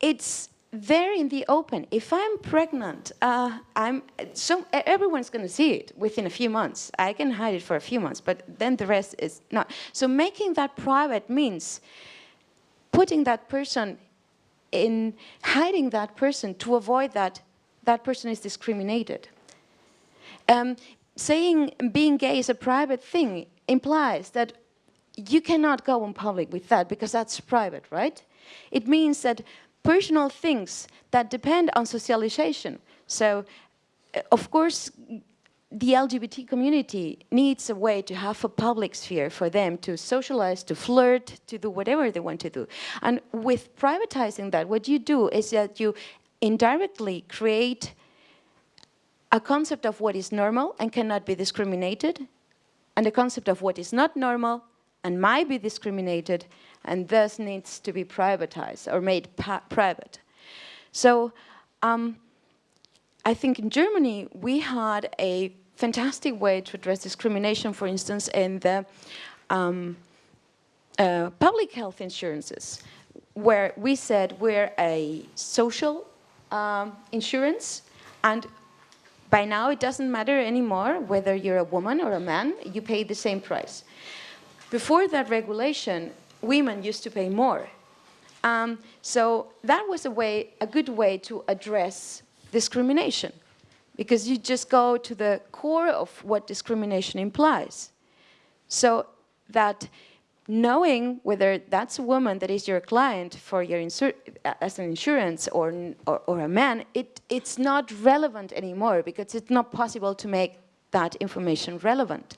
it's there in the open. If I'm pregnant, uh, I'm so everyone's going to see it within a few months. I can hide it for a few months, but then the rest is not. So making that private means putting that person in hiding that person to avoid that that person is discriminated. Um, saying being gay is a private thing implies that you cannot go in public with that because that's private, right? It means that personal things that depend on socialization. So, uh, of course, the LGBT community needs a way to have a public sphere for them to socialize, to flirt, to do whatever they want to do. And with privatizing that, what you do is that you indirectly create a concept of what is normal and cannot be discriminated, and a concept of what is not normal and might be discriminated, and thus needs to be privatized or made private. So um, I think in Germany, we had a fantastic way to address discrimination, for instance, in the um, uh, public health insurances, where we said we're a social um, insurance, and by now it doesn't matter anymore whether you're a woman or a man, you pay the same price. Before that regulation, women used to pay more. Um, so that was a way, a good way to address discrimination because you just go to the core of what discrimination implies. So that knowing whether that's a woman that is your client for your as an insurance or, or, or, a man, it, it's not relevant anymore because it's not possible to make that information relevant.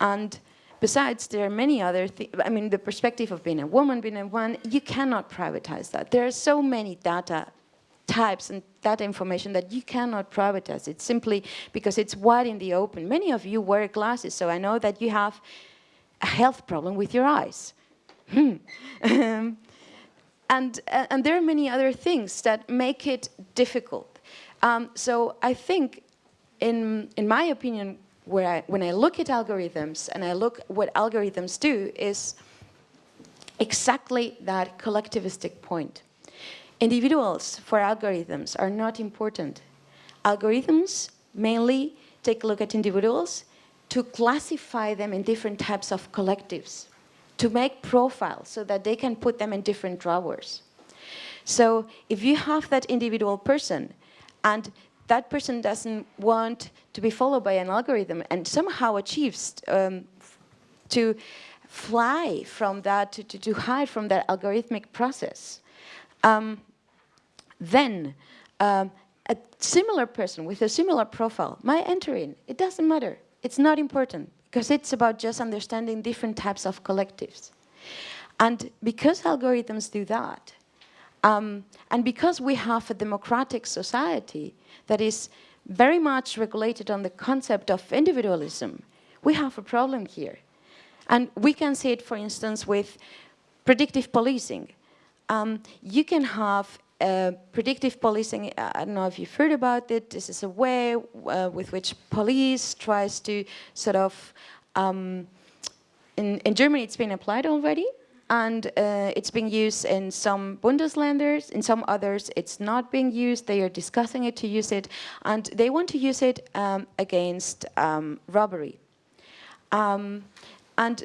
And besides, there are many other things, I mean, the perspective of being a woman, being a man, you cannot privatize that. There are so many data types and data information that you cannot privatize. It's simply because it's wide in the open. Many of you wear glasses, so I know that you have a health problem with your eyes. Hmm. um, and, uh, and there are many other things that make it difficult. Um, so I think, in, in my opinion, where I, when I look at algorithms and I look what algorithms do is exactly that collectivistic point. Individuals for algorithms are not important. Algorithms mainly take a look at individuals to classify them in different types of collectives, to make profiles so that they can put them in different drawers. So if you have that individual person and that person doesn't want to be followed by an algorithm and somehow achieves um, to fly from that, to, to, hide from that algorithmic process, um, then um, a similar person with a similar profile might enter in. It doesn't matter. It's not important because it's about just understanding different types of collectives. And because algorithms do that, um, and because we have a democratic society that is very much regulated on the concept of individualism, we have a problem here. And we can see it, for instance, with predictive policing. Um, you can have predictive policing, I don't know if you've heard about it, this is a way uh, with which police tries to sort of, um, in, in Germany it's been applied already, and uh, it's being used in some Bundesländers, in some others it's not being used, they are discussing it to use it, and they want to use it um, against um, robbery. Um, and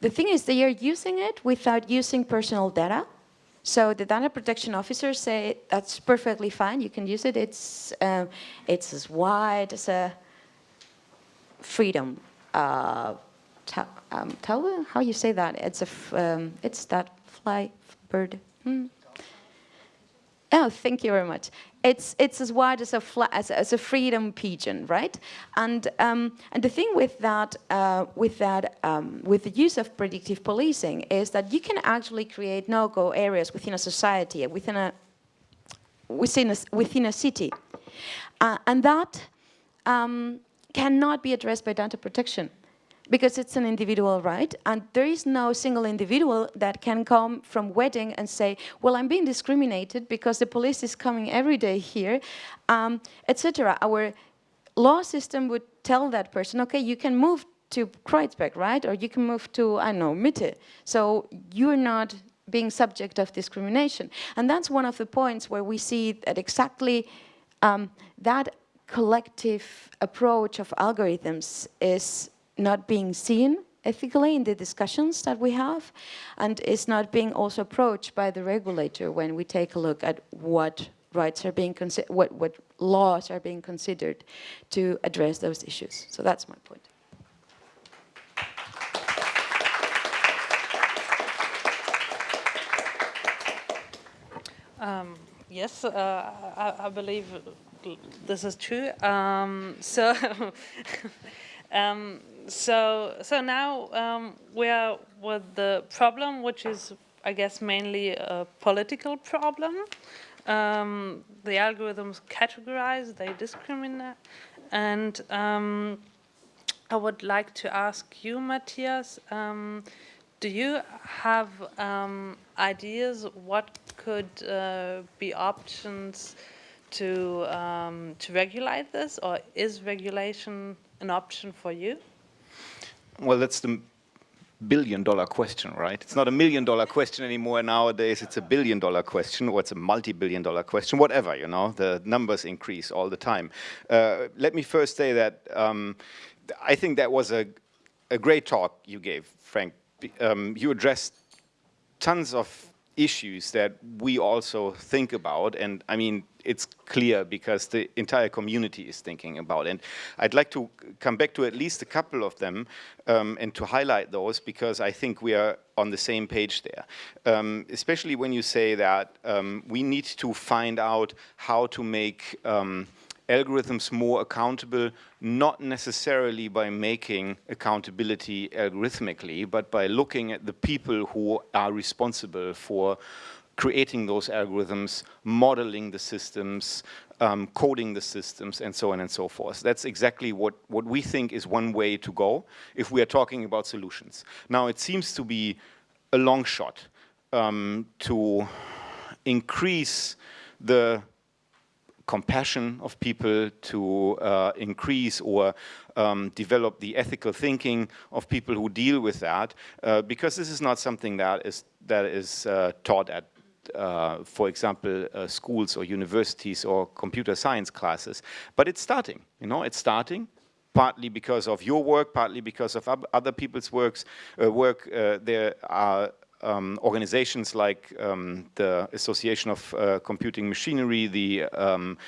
the thing is, they are using it without using personal data, so the data protection officers say that's perfectly fine. You can use it. It's um, it's as wide as a freedom uh, um. How you say that? It's a um, it's that fly bird. Hmm. Oh, thank you very much. It's it's as wide as a as, as, a freedom pigeon, right? And um, and the thing with that uh, with that um, with the use of predictive policing is that you can actually create no-go areas within a society, within a within a within a city, uh, and that um, cannot be addressed by data protection because it's an individual right? And there is no single individual that can come from Wedding and say well I'm being discriminated because the police is coming every day here um, etc our law system would tell that person okay you can move to Kreuzberg right? Or you can move to I don't know Mitte. So you're not being subject of discrimination. And that's one of the points where we see that exactly um, that collective approach of algorithms is not being seen ethically in the discussions that we have and it's not being also approached by the regulator when we take a look at what rights are being considered, what, what laws are being considered to address those issues. So that's my point. Um, yes, uh, I, I, believe this is true. Um, so, um, so, so now um, we are with the problem, which is, I guess, mainly a political problem. Um, the algorithms categorize, they discriminate, and um, I would like to ask you, Matthias, um, do you have um, ideas what could uh, be options to um, to regulate this, or is regulation an option for you? Well, that's the billion dollar question, right? It's not a million dollar question anymore nowadays, it's a billion dollar question, or it's a multi-billion dollar question, whatever, you know, the numbers increase all the time. Uh, let me first say that um, I think that was a, a great talk you gave, Frank. Um, you addressed tons of issues that we also think about. And I mean, it's clear because the entire community is thinking about it. And I'd like to come back to at least a couple of them um, and to highlight those because I think we are on the same page there. Um, especially when you say that um, we need to find out how to make um, algorithms more accountable, not necessarily by making accountability algorithmically, but by looking at the people who are responsible for creating those algorithms, modeling the systems, um, coding the systems, and so on and so forth. That's exactly what, what we think is one way to go if we are talking about solutions. Now, it seems to be a long shot um, to increase the compassion of people, to uh, increase or um, develop the ethical thinking of people who deal with that, uh, because this is not something that is that is uh, taught at uh, for example, uh, schools or universities or computer science classes. But it's starting, you know, it's starting partly because of your work, partly because of other people's works, uh, work. Uh, there are um, organizations like um, the Association of uh, Computing Machinery, the um,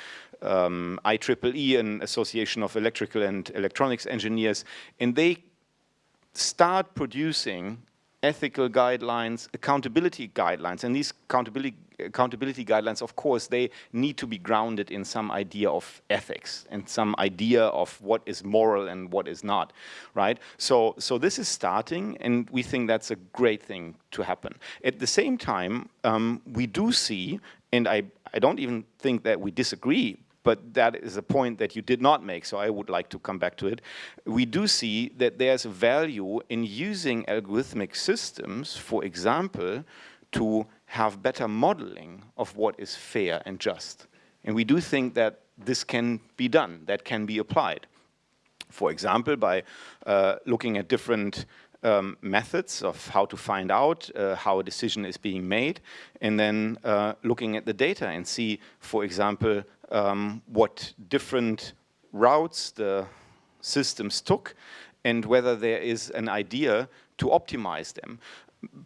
um, IEEE, an Association of Electrical and Electronics Engineers, and they start producing ethical guidelines, accountability guidelines, and these accountability accountability guidelines, of course, they need to be grounded in some idea of ethics and some idea of what is moral and what is not, right? So, so this is starting, and we think that's a great thing to happen. At the same time, um, we do see, and I, I don't even think that we disagree, but that is a point that you did not make, so I would like to come back to it. We do see that there's value in using algorithmic systems, for example, to have better modeling of what is fair and just. And we do think that this can be done, that can be applied. For example, by uh, looking at different um, methods of how to find out uh, how a decision is being made, and then uh, looking at the data and see, for example, um, what different routes the systems took and whether there is an idea to optimize them.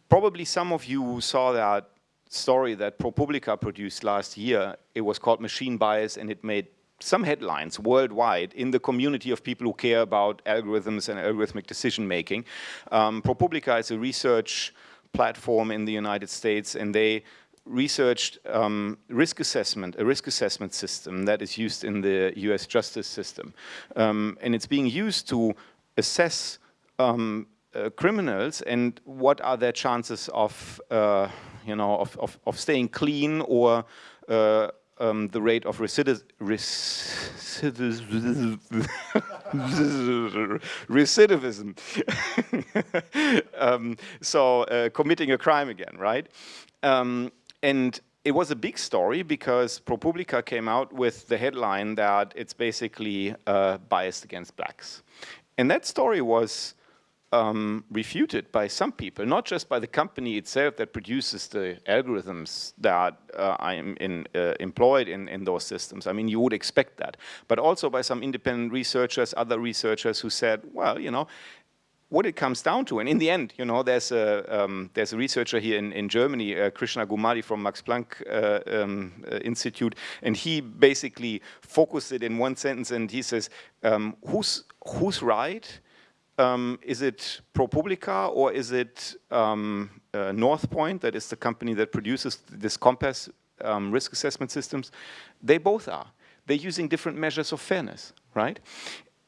Probably some of you saw that story that ProPublica produced last year. It was called Machine Bias and it made some headlines worldwide in the community of people who care about algorithms and algorithmic decision making. Um, ProPublica is a research platform in the United States and they researched um, risk assessment, a risk assessment system that is used in the US justice system. Um, and it's being used to assess um, uh, criminals and what are their chances of, uh, you know, of, of, of, staying clean or uh, um, the rate of recidivism, um, so uh, committing a crime again, right? Um, and it was a big story because ProPublica came out with the headline that it's basically uh, biased against blacks. And that story was um, refuted by some people, not just by the company itself that produces the algorithms that uh, I'm in, uh, employed in, in those systems. I mean, you would expect that. But also by some independent researchers, other researchers who said, well, you know, what it comes down to, and in the end, you know, there's a um, there's a researcher here in in Germany, uh, Krishna Gummadi from Max Planck uh, um, uh, Institute, and he basically focused it in one sentence, and he says, um, "Who's who's right? Um, is it ProPublica or is it um, uh, Northpointe, that is the company that produces this COMPAS um, risk assessment systems? They both are." they're using different measures of fairness, right?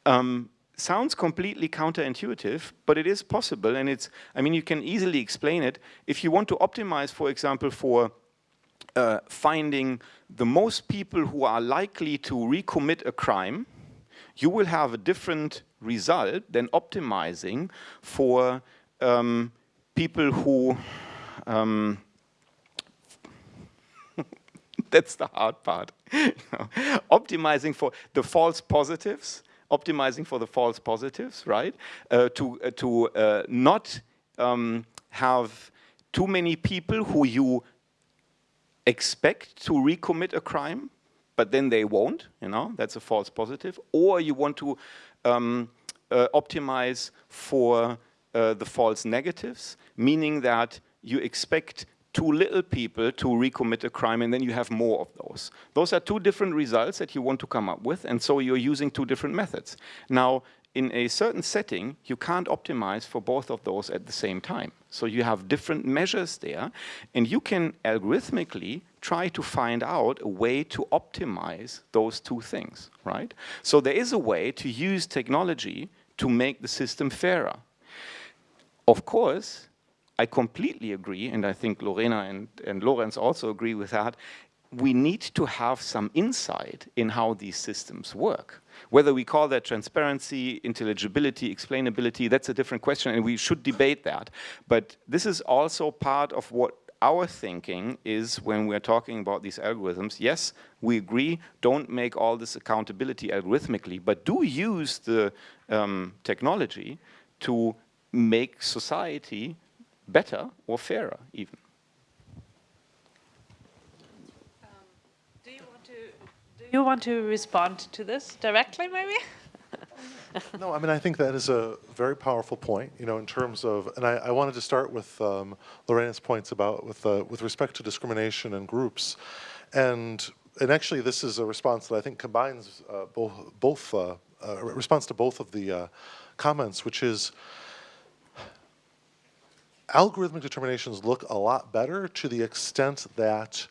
Um, sounds completely counterintuitive, but it is possible, and it's, I mean, you can easily explain it. If you want to optimize, for example, for uh, finding the most people who are likely to recommit a crime, you will have a different result than optimizing for um, people who um, that's the hard part. optimizing for the false positives, optimizing for the false positives, right? Uh, to uh, to uh, not um, have too many people who you expect to recommit a crime, but then they won't, you know, that's a false positive. Or you want to um, uh, optimize for uh, the false negatives, meaning that you expect too little people to recommit a crime and then you have more of those. Those are two different results that you want to come up with and so you're using two different methods. Now, in a certain setting, you can't optimize for both of those at the same time. So you have different measures there, and you can algorithmically try to find out a way to optimize those two things, right? So there is a way to use technology to make the system fairer. Of course, I completely agree, and I think Lorena and, and Lorenz also agree with that, we need to have some insight in how these systems work. Whether we call that transparency, intelligibility, explainability, that's a different question and we should debate that. But this is also part of what our thinking is when we're talking about these algorithms. Yes, we agree, don't make all this accountability algorithmically, but do use the um, technology to make society better or fairer even. Do you want to respond to this directly, maybe? no, I mean, I think that is a very powerful point, you know, in terms of, and I, I wanted to start with um, Lorena's points about, with, uh, with respect to discrimination and groups. And, and actually, this is a response that I think combines uh, both, both uh, uh response to both of the uh, comments, which is, algorithmic determinations look a lot better to the extent that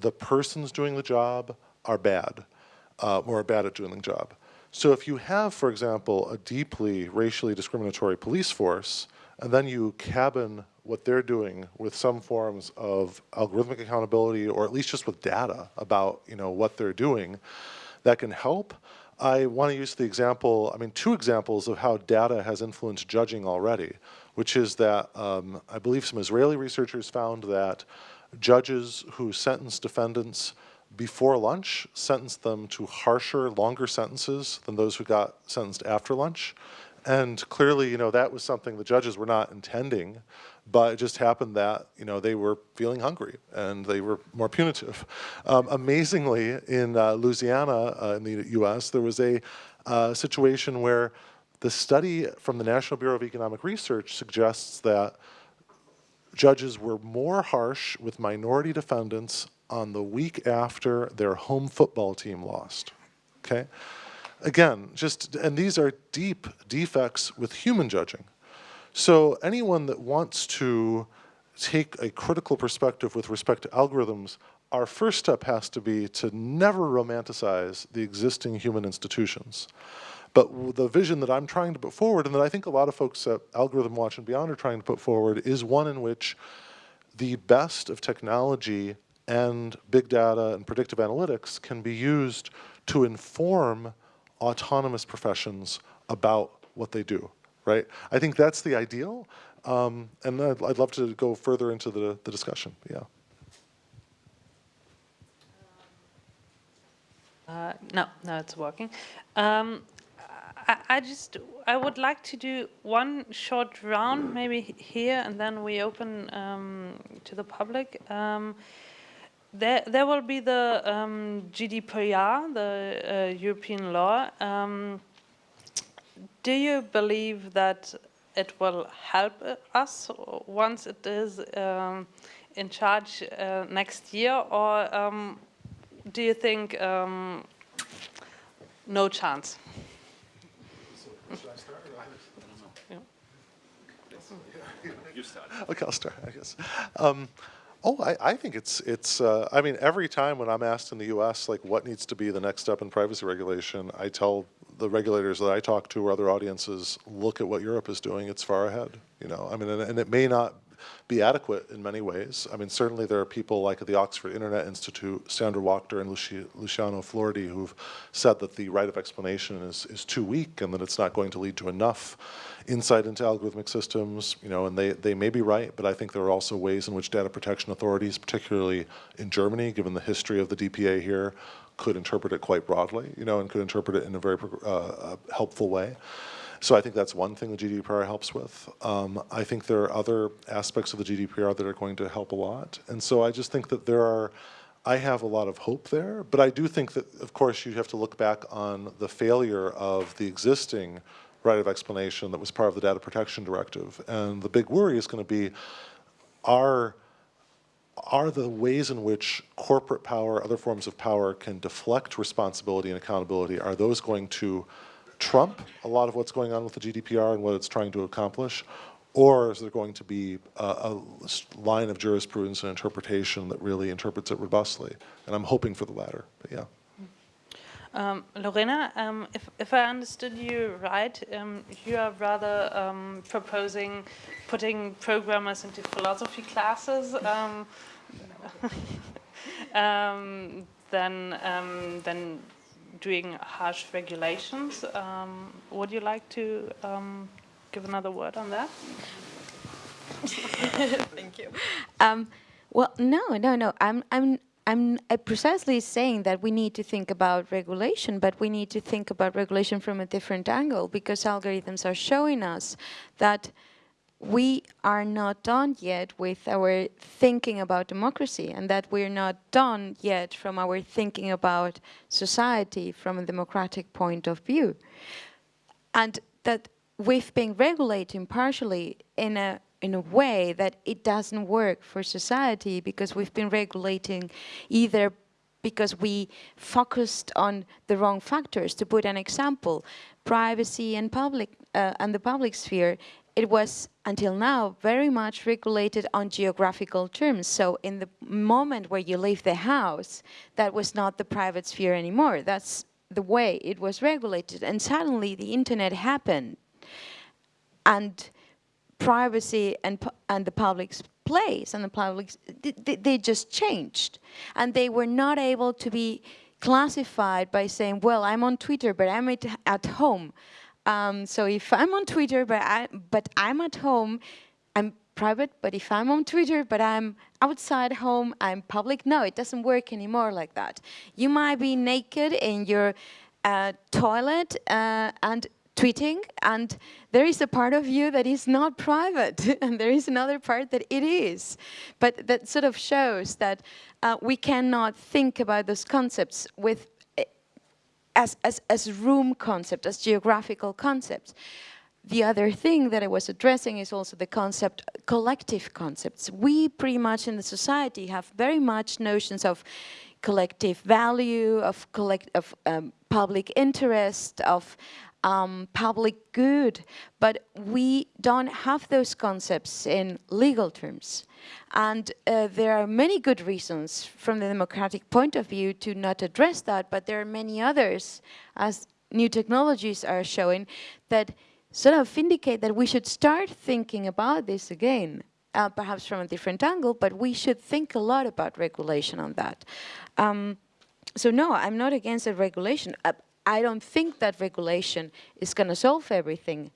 the person's doing the job, are bad uh, or are bad at doing the job. So if you have, for example, a deeply racially discriminatory police force, and then you cabin what they're doing with some forms of algorithmic accountability, or at least just with data about you know what they're doing, that can help. I want to use the example, I mean, two examples of how data has influenced judging already, which is that um, I believe some Israeli researchers found that judges who sentence defendants before lunch sentenced them to harsher, longer sentences than those who got sentenced after lunch. And clearly, you know, that was something the judges were not intending, but it just happened that, you know, they were feeling hungry and they were more punitive. Um, amazingly, in uh, Louisiana, uh, in the US, there was a uh, situation where the study from the National Bureau of Economic Research suggests that judges were more harsh with minority defendants on the week after their home football team lost, okay? Again, just, and these are deep defects with human judging. So anyone that wants to take a critical perspective with respect to algorithms, our first step has to be to never romanticize the existing human institutions. But the vision that I'm trying to put forward, and that I think a lot of folks at Algorithm Watch and beyond are trying to put forward, is one in which the best of technology and big data and predictive analytics can be used to inform autonomous professions about what they do, right? I think that's the ideal, um, and I'd, I'd, love to go further into the, the discussion, yeah. Uh, no, no, it's working. Um, I, I, just, I would like to do one short round, maybe here, and then we open um, to the public. Um, there, there will be the um, GDPR, the uh, European law. Um, do you believe that it will help us once it is um, in charge uh, next year, or um, do you think no chance? Okay, I'll start, I guess. Um, Oh, I, I think it's, it's, uh, I mean, every time when I'm asked in the US, like, what needs to be the next step in privacy regulation, I tell the regulators that I talk to or other audiences, look at what Europe is doing, it's far ahead, you know? I mean, and, and it may not be adequate in many ways. I mean, certainly there are people like the Oxford Internet Institute, Sandra Wachter and Luci Luciano Floridi, who've said that the right of explanation is, is too weak and that it's not going to lead to enough insight into algorithmic systems, you know, and they, they may be right, but I think there are also ways in which data protection authorities, particularly in Germany, given the history of the DPA here, could interpret it quite broadly, you know, and could interpret it in a very uh, helpful way. So I think that's one thing the GDPR helps with. Um, I think there are other aspects of the GDPR that are going to help a lot. And so I just think that there are, I have a lot of hope there, but I do think that, of course, you have to look back on the failure of the existing right of explanation that was part of the data protection directive. And the big worry is going to be, are, are the ways in which corporate power, other forms of power can deflect responsibility and accountability, are those going to trump a lot of what's going on with the GDPR and what it's trying to accomplish? Or is there going to be a, a, line of jurisprudence and interpretation that really interprets it robustly? And I'm hoping for the latter, but yeah. Um, Lorena, um, if, if, I understood you right, um, you are rather um, proposing putting programmers into philosophy classes um, um, than, than doing harsh regulations. Um, would you like to um, give another word on that? Thank you. Um, well, no, no, no. I'm, I'm, I'm precisely saying that we need to think about regulation, but we need to think about regulation from a different angle because algorithms are showing us that we are not done yet with our thinking about democracy and that we're not done yet from our thinking about society from a democratic point of view. And that we've been regulating partially in a in a way that it doesn't work for society because we've been regulating either because we focused on the wrong factors. To put an example, privacy and public uh, and the public sphere it was until now very much regulated on geographical terms. So in the moment where you leave the house, that was not the private sphere anymore. That's the way it was regulated. And suddenly the internet happened and privacy and, and the public's place and the public, they, they just changed. And they were not able to be classified by saying, well, I'm on Twitter, but I'm at, at home. Um, so if I'm on Twitter, but, I, but I'm at home, I'm private, but if I'm on Twitter, but I'm outside home, I'm public, no, it doesn't work anymore like that. You might be naked in your uh, toilet uh, and tweeting, and there is a part of you that is not private, and there is another part that it is. But that sort of shows that uh, we cannot think about those concepts with as, as, as room concept, as geographical concepts. The other thing that I was addressing is also the concept, collective concepts. We pretty much in the society have very much notions of collective value, of, collect, of um, public interest, of um, public good, but we don't have those concepts in legal terms. And uh, there are many good reasons from the democratic point of view to not address that, but there are many others, as new technologies are showing, that sort of indicate that we should start thinking about this again. Uh, perhaps from a different angle, but we should think a lot about regulation on that. Um, so no, I'm not against regulation. Uh, I don't think that regulation is going to solve everything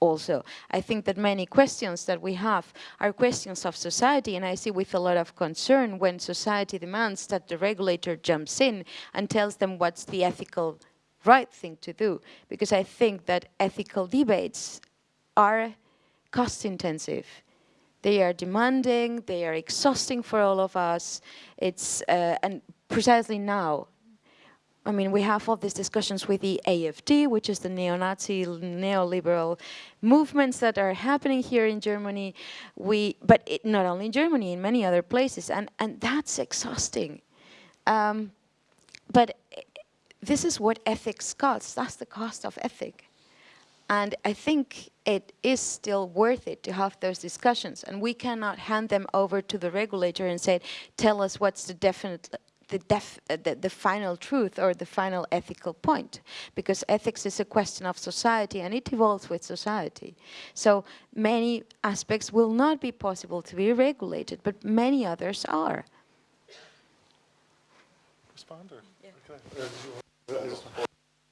also. I think that many questions that we have are questions of society and I see with a lot of concern when society demands that the regulator jumps in and tells them what's the ethical right thing to do because I think that ethical debates are cost intensive. They are demanding, they are exhausting for all of us. It's uh, and precisely now I mean, we have all these discussions with the AFD, which is the neo-Nazi, neoliberal movements that are happening here in Germany. We, but it, not only in Germany, in many other places, and and that's exhausting. Um, but this is what ethics costs. That's the cost of ethic. And I think it is still worth it to have those discussions. And we cannot hand them over to the regulator and say, tell us what's the definite the, def, uh, the, the, final truth or the final ethical point because ethics is a question of society and it evolves with society. So many aspects will not be possible to be regulated, but many others are. Responder.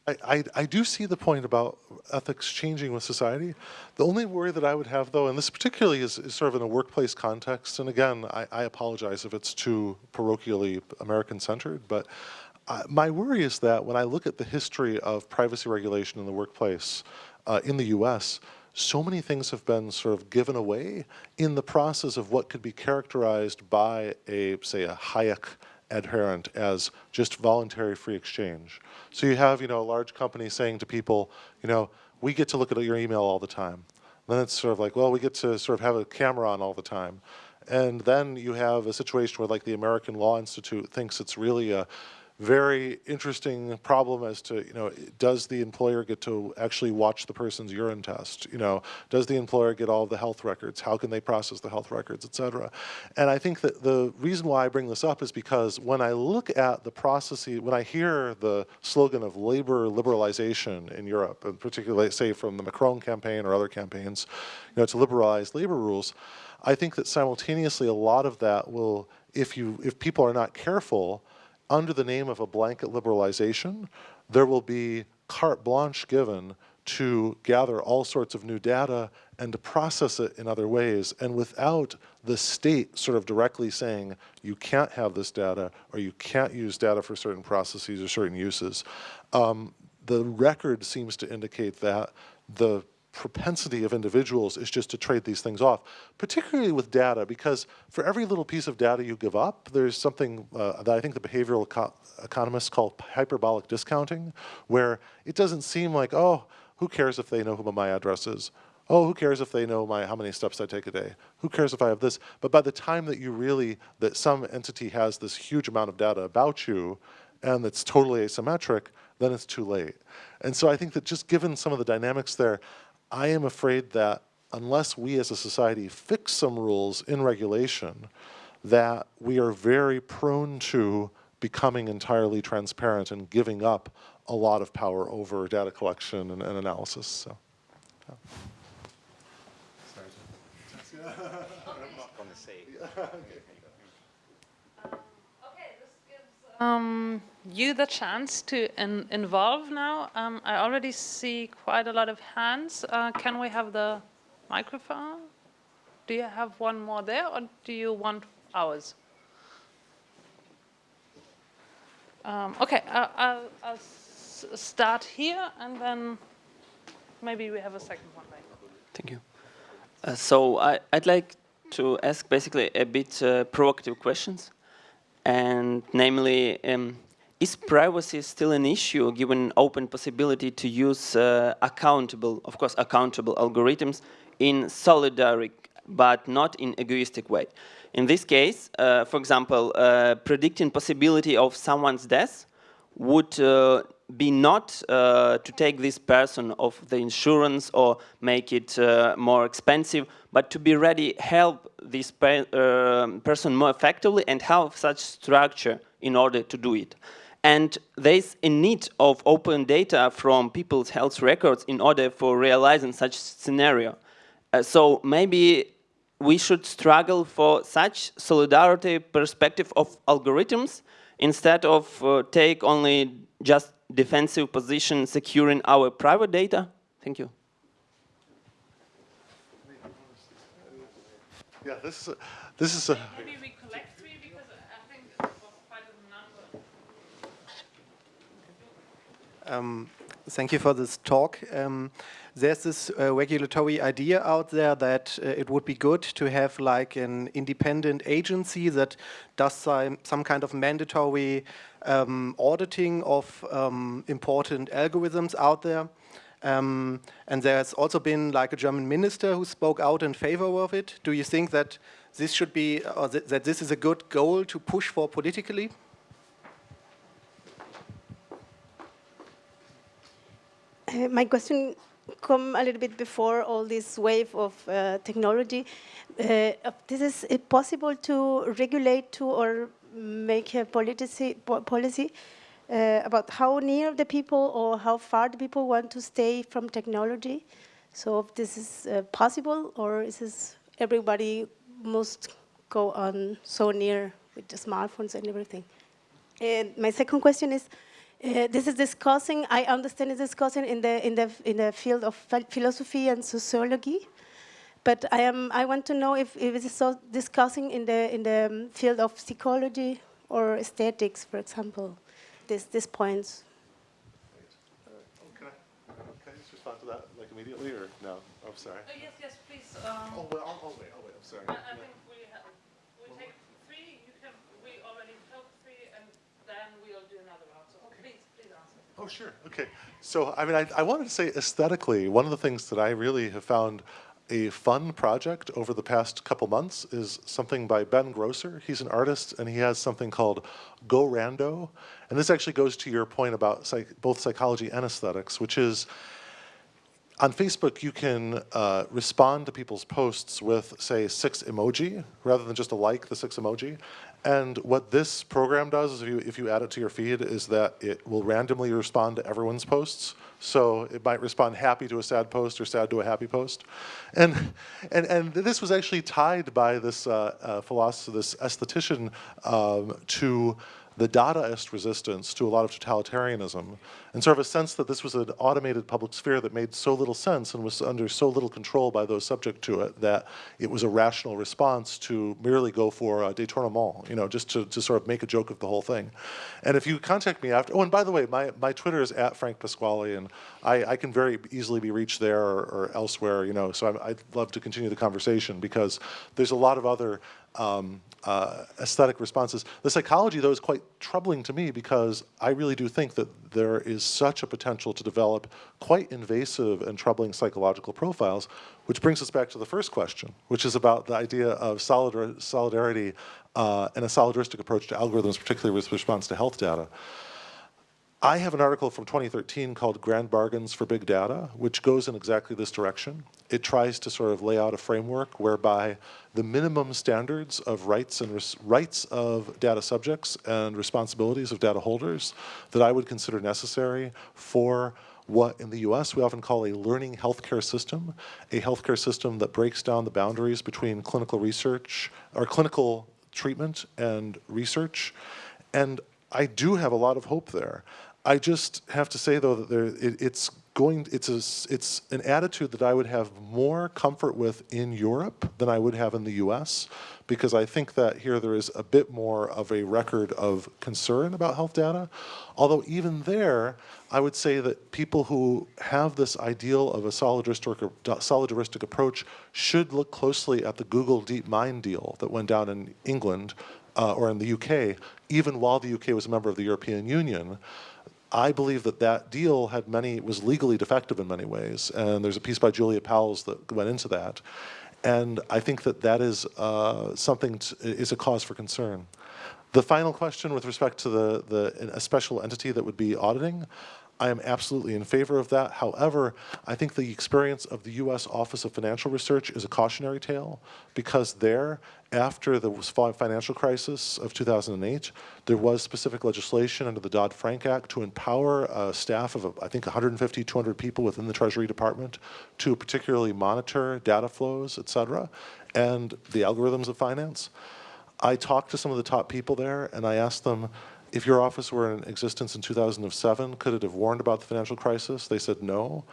I, I, I, do see the point about ethics changing with society. The only worry that I would have, though, and this particularly is, is sort of in a workplace context, and again, I, I apologize if it's too parochially American-centered, but uh, my worry is that when I look at the history of privacy regulation in the workplace uh, in the U.S., so many things have been sort of given away in the process of what could be characterized by a, say, a Hayek adherent as just voluntary free exchange. So you have, you know, a large company saying to people, you know, we get to look at your email all the time. And Then it's sort of like, well, we get to sort of have a camera on all the time. And then you have a situation where like the American Law Institute thinks it's really a very interesting problem as to, you know, does the employer get to actually watch the person's urine test? You know, does the employer get all the health records? How can they process the health records, et cetera? And I think that the reason why I bring this up is because when I look at the processes, when I hear the slogan of labor liberalization in Europe, and particularly say from the Macron campaign or other campaigns, you know, to liberalize labor rules, I think that simultaneously a lot of that will, if you, if people are not careful, under the name of a blanket liberalization, there will be carte blanche given to gather all sorts of new data and to process it in other ways. And without the state sort of directly saying, you can't have this data or you can't use data for certain processes or certain uses, um, the record seems to indicate that the propensity of individuals is just to trade these things off, particularly with data, because for every little piece of data you give up, there's something uh, that I think the behavioral eco economists call hyperbolic discounting, where it doesn't seem like, oh, who cares if they know who my address is? Oh, who cares if they know my how many steps I take a day? Who cares if I have this? But by the time that you really, that some entity has this huge amount of data about you, and it's totally asymmetric, then it's too late. And so I think that just given some of the dynamics there, I am afraid that unless we as a society fix some rules in regulation, that we are very prone to becoming entirely transparent and giving up a lot of power over data collection and, and analysis. So, yeah. um, you the chance to in involve now. Um, I already see quite a lot of hands. Uh, can we have the microphone? Do you have one more there or do you want ours? Um, okay, I'll, I'll, I'll start here and then maybe we have a second one later. Thank you. Uh, so I, would like to ask basically a bit uh, provocative questions and namely um, is privacy still an issue given open possibility to use uh, accountable, of course, accountable algorithms in solidaric but not in egoistic way? In this case, uh, for example, uh, predicting possibility of someone's death would uh, be not uh, to take this person off the insurance or make it uh, more expensive, but to be ready help this pe person more effectively and have such structure in order to do it. And there's a need of open data from people's health records in order for realizing such scenario. Uh, so maybe we should struggle for such solidarity perspective of algorithms instead of uh, take only just defensive position securing our private data? Thank you. Yeah, this is a, this is a Maybe we collect three because I think quite a number. Um, thank you for this talk. Um, there's this uh, regulatory idea out there that uh, it would be good to have like an independent agency that does some, some kind of mandatory um, auditing of um, important algorithms out there. Um, and there's also been like a German minister who spoke out in favor of it. Do you think that this should be, or th that this is a good goal to push for politically? My question come a little bit before all this wave of uh, technology. Uh, this is it possible to regulate to or make a policy, po policy uh, about how near the people or how far the people want to stay from technology. So if this is uh, possible or is this everybody must go on so near with the smartphones and everything? And my second question is, uh, this is discussing, I understand it's discussing in the, in the, in the field of philosophy and sociology, but I, am, I want to know if, if it is so discussing in the, in the um, field of psychology or aesthetics, for example, this, this points. Can I, can I just respond to that like immediately or no? Oh, I'm sorry. yes, yes, please. Um, Oh, well, I'll, I'll wait, I'll wait, I'm sorry. I, I think we, ha we take three, you can, we already took three, and then we'll do another round. So please, please answer. Oh, sure. Okay. So, I mean, I, I wanted to say aesthetically, one of the things that I really have found a fun project over the past couple months is something by Ben Grosser. He's an artist, and he has something called Go Rando. And this actually goes to your point about psych both psychology and aesthetics, which is on Facebook, you can uh, respond to people's posts with, say, six emoji, rather than just a like, the six emoji. And what this program does is if you, if you add it to your feed is that it will randomly respond to everyone's posts. So it might respond happy to a sad post or sad to a happy post. And, and, and this was actually tied by this uh, uh, philosopher, this aesthetician, um, to the Dadaist resistance to a lot of totalitarianism, and sort of a sense that this was an automated public sphere that made so little sense and was under so little control by those subject to it that it was a rational response to merely go for a détournement, you know, just to, to sort of make a joke of the whole thing. And if you contact me after, oh, and by the way, my, my Twitter is at Frank Pasquale, and I, I can very easily be reached there or, or elsewhere, you know, so i I'd love to continue the conversation because there's a lot of other um, uh, aesthetic responses. The psychology, though, is quite troubling to me because I really do think that there is such a potential to develop quite invasive and troubling psychological profiles, which brings us back to the first question, which is about the idea of solidar solidarity uh, and a solidaristic approach to algorithms, particularly with response to health data. I have an article from 2013 called Grand Bargains for Big Data, which goes in exactly this direction. It tries to sort of lay out a framework whereby the minimum standards of rights and rights of data subjects and responsibilities of data holders that I would consider necessary for what in the US we often call a learning healthcare system, a healthcare system that breaks down the boundaries between clinical research or clinical treatment and research. And I do have a lot of hope there. I just have to say though that there, it, it's going, it's a, it's an attitude that I would have more comfort with in Europe than I would have in the U.S. because I think that here there is a bit more of a record of concern about health data. Although even there, I would say that people who have this ideal of a solidaristic, solidaristic approach should look closely at the Google DeepMind deal that went down in England uh, or in the UK, even while the UK was a member of the European Union. I believe that that deal had many, was legally defective in many ways, and there's a piece by Julia Powles that went into that. And I think that that is uh, something, to, is a cause for concern. The final question with respect to the, the a special entity that would be auditing, I am absolutely in favor of that. However, I think the experience of the U.S. Office of Financial Research is a cautionary tale because there, after the financial crisis of 2008, there was specific legislation under the Dodd-Frank Act to empower a staff of, I think, 150, 200 people within the Treasury Department to particularly monitor data flows, et cetera, and the algorithms of finance. I talked to some of the top people there, and I asked them, if your office were in existence in 2007, could it have warned about the financial crisis? They said no.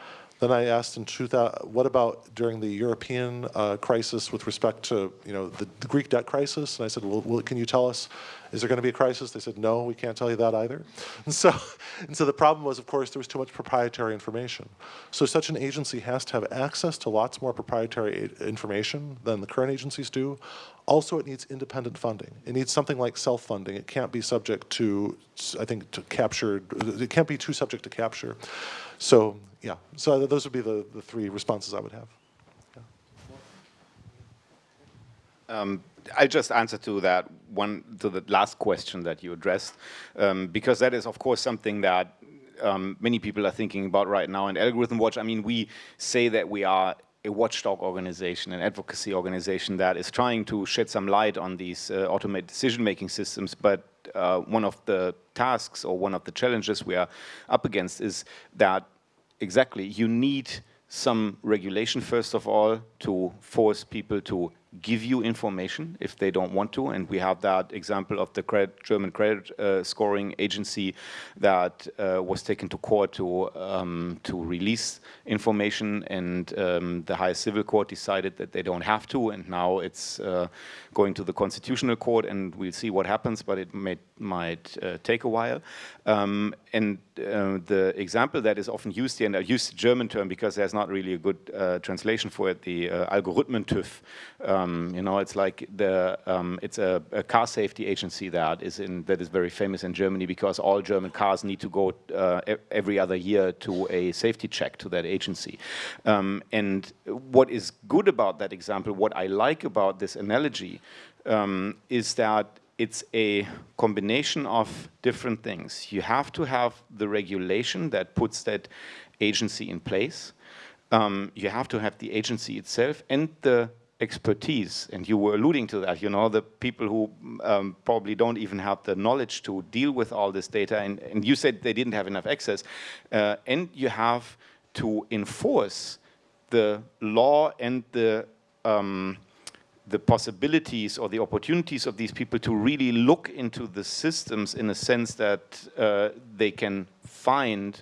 Then I asked in 2000, what about during the European uh, crisis with respect to you know the, the, Greek debt crisis? And I said, well, well, can you tell us, is there going to be a crisis? They said, no, we can't tell you that either. And so, and so the problem was, of course, there was too much proprietary information. So such an agency has to have access to lots more proprietary information than the current agencies do. Also, it needs independent funding. It needs something like self-funding. It can't be subject to, I think, to capture, it can't be too subject to capture. So yeah, so those would be the, the three responses I would have. Um, I just answer to that one, to the last question that you addressed, um, because that is, of course, something that um, many people are thinking about right now in Algorithm Watch. I mean, we say that we are a watchdog organization, an advocacy organization that is trying to shed some light on these uh, automated decision-making systems, but uh, one of the tasks or one of the challenges we are up against is that exactly. You need some regulation first of all to force people to give you information if they don't want to. And we have that example of the credit, German credit uh, scoring agency that uh, was taken to court to, um, to release information and um, the highest civil court decided that they don't have to and now it's uh, going to the constitutional court and we'll see what happens but it may, might uh, take a while. Um, and uh, the example that is often used here, and I use the German term because there's not really a good uh, translation for it, the uh, Algorithmen-TÜV. Um, you know, it's like the um, it's a, a, car safety agency that is in that is very famous in Germany because all German cars need to go uh, every other year to a safety check to that agency. Um, and what is good about that example, what I like about this analogy, um, is that it's a combination of different things. You have to have the regulation that puts that agency in place. Um, you have to have the agency itself and the expertise, and you were alluding to that, you know, the people who um, probably don't even have the knowledge to deal with all this data, and, and you said they didn't have enough access, uh, and you have to enforce the law and the um, the possibilities or the opportunities of these people to really look into the systems in a sense that uh, they can find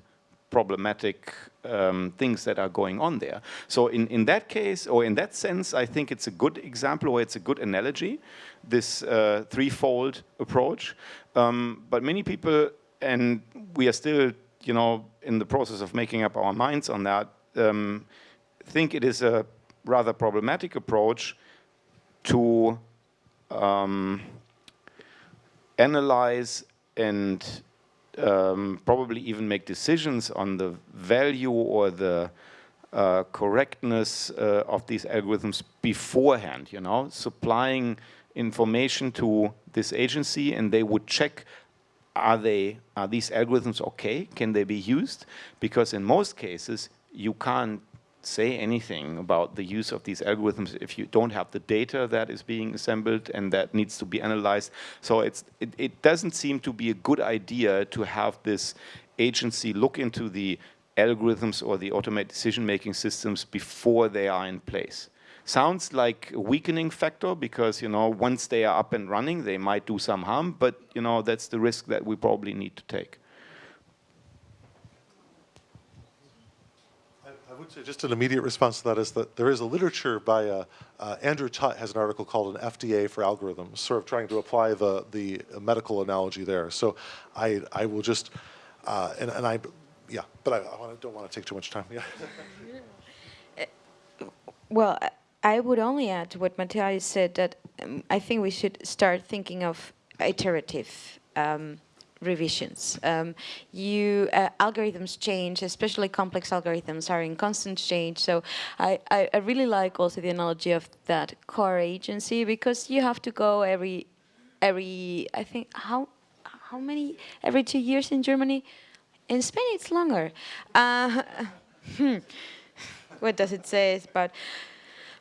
problematic um, things that are going on there. So in, in that case, or in that sense, I think it's a good example or it's a good analogy, this uh, threefold approach. Um, but many people, and we are still, you know, in the process of making up our minds on that, um, think it is a rather problematic approach to um, analyze and um, probably even make decisions on the value or the uh, correctness uh, of these algorithms beforehand, you know, supplying information to this agency and they would check are they are these algorithms okay? Can they be used? Because in most cases you can't say anything about the use of these algorithms if you don't have the data that is being assembled and that needs to be analyzed. So it's, it, it doesn't seem to be a good idea to have this agency look into the algorithms or the automated decision-making systems before they are in place. Sounds like a weakening factor because, you know, once they are up and running, they might do some harm, but, you know, that's the risk that we probably need to take. Would say just an immediate response to that is that there is a literature by uh, uh, Andrew Tutt has an article called an FDA for algorithms, sort of trying to apply the the medical analogy there. So I I will just uh, and and I yeah, but I, I wanna, don't want to take too much time. Yeah. well, I would only add to what Matthias said that um, I think we should start thinking of iterative. Um, revisions. Um, you uh, algorithms change, especially complex algorithms are in constant change. So I, I, I, really like also the analogy of that core agency because you have to go every every I think how how many every two years in Germany. In Spain it's longer. Uh, hmm. What does it say? But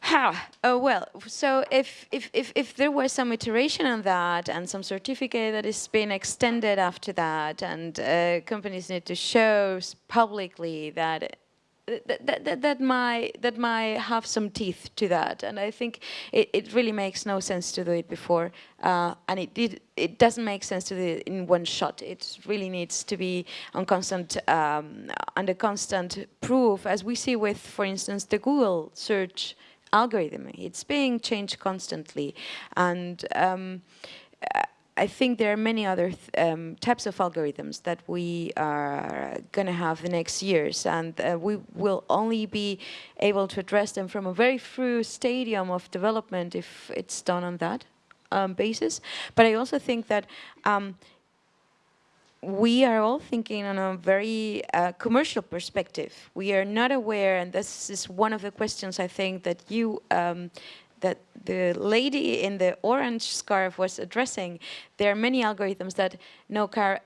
how? Oh, well, so if, if, if, if there was some iteration on that and some certificate that is being extended after that and uh, companies need to show publicly that that, that, that, that, might that might have some teeth to that and I think it, it really makes no sense to do it before uh, and it, it, it doesn't make sense to do it in one shot it really needs to be on constant um, under constant proof as we see with for instance the Google search algorithm. It's being changed constantly. And um, I think there are many other um, types of algorithms that we are going to have the next years, and uh, we will only be able to address them from a very through stadium of development if it's done on that um, basis. But I also think that um, we are all thinking on a very uh, commercial perspective. We are not aware, and this is one of the questions I think that you, um, that the lady in the orange scarf was addressing. There are many algorithms that no car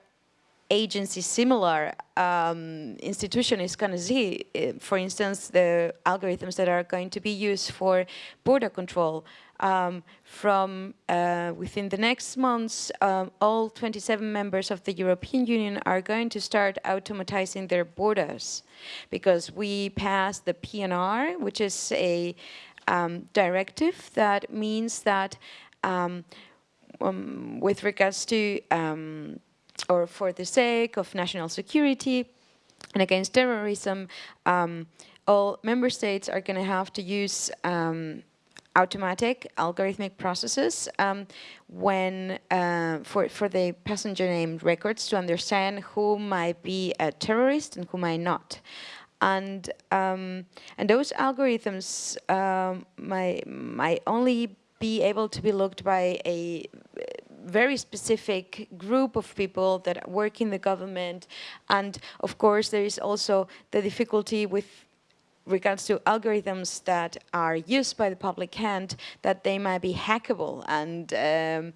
agency similar um, institution is going to see. Uh, for instance, the algorithms that are going to be used for border control. Um, from uh, within the next months, um, all 27 members of the European Union are going to start automatizing their borders because we passed the PNR, which is a um, directive that means that um, um, with regards to or for the sake of national security and against terrorism, um, all member states are going to have to use um, automatic algorithmic processes um, when uh, for for the passenger name records to understand who might be a terrorist and who might not. And um, and those algorithms um, might might only be able to be looked by a very specific group of people that work in the government. And of course, there is also the difficulty with regards to algorithms that are used by the public hand, that they might be hackable. And um,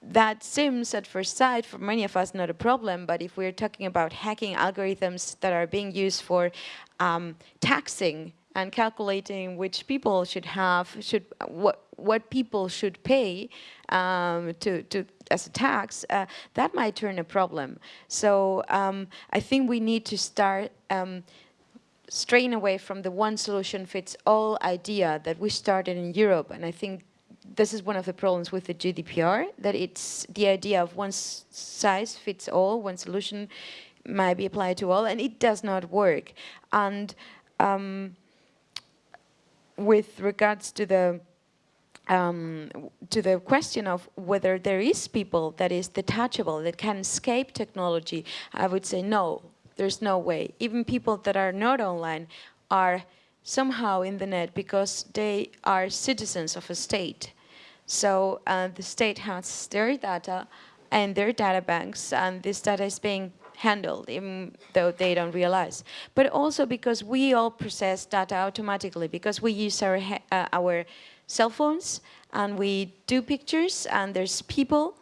that seems at first sight for many of us not a problem, but if we're talking about hacking algorithms that are being used for um, taxing and calculating which people should have, should what what people should pay um, to, to as a tax, uh, that might turn a problem. So um, I think we need to start um, straying away from the one solution fits all idea that we started in Europe. And I think this is one of the problems with the GDPR, that it's the idea of one size fits all, one solution might be applied to all, and it does not work. And um, with regards to the um, to the question of whether there is people that is detachable, that can escape technology, I would say no, there's no way. Even people that are not online are somehow in the net because they are citizens of a state. So uh, the state has their data and their data banks and this data is being handled even though they don't realize. But also because we all process data automatically because we use our, uh, our cell phones and we do pictures and there's people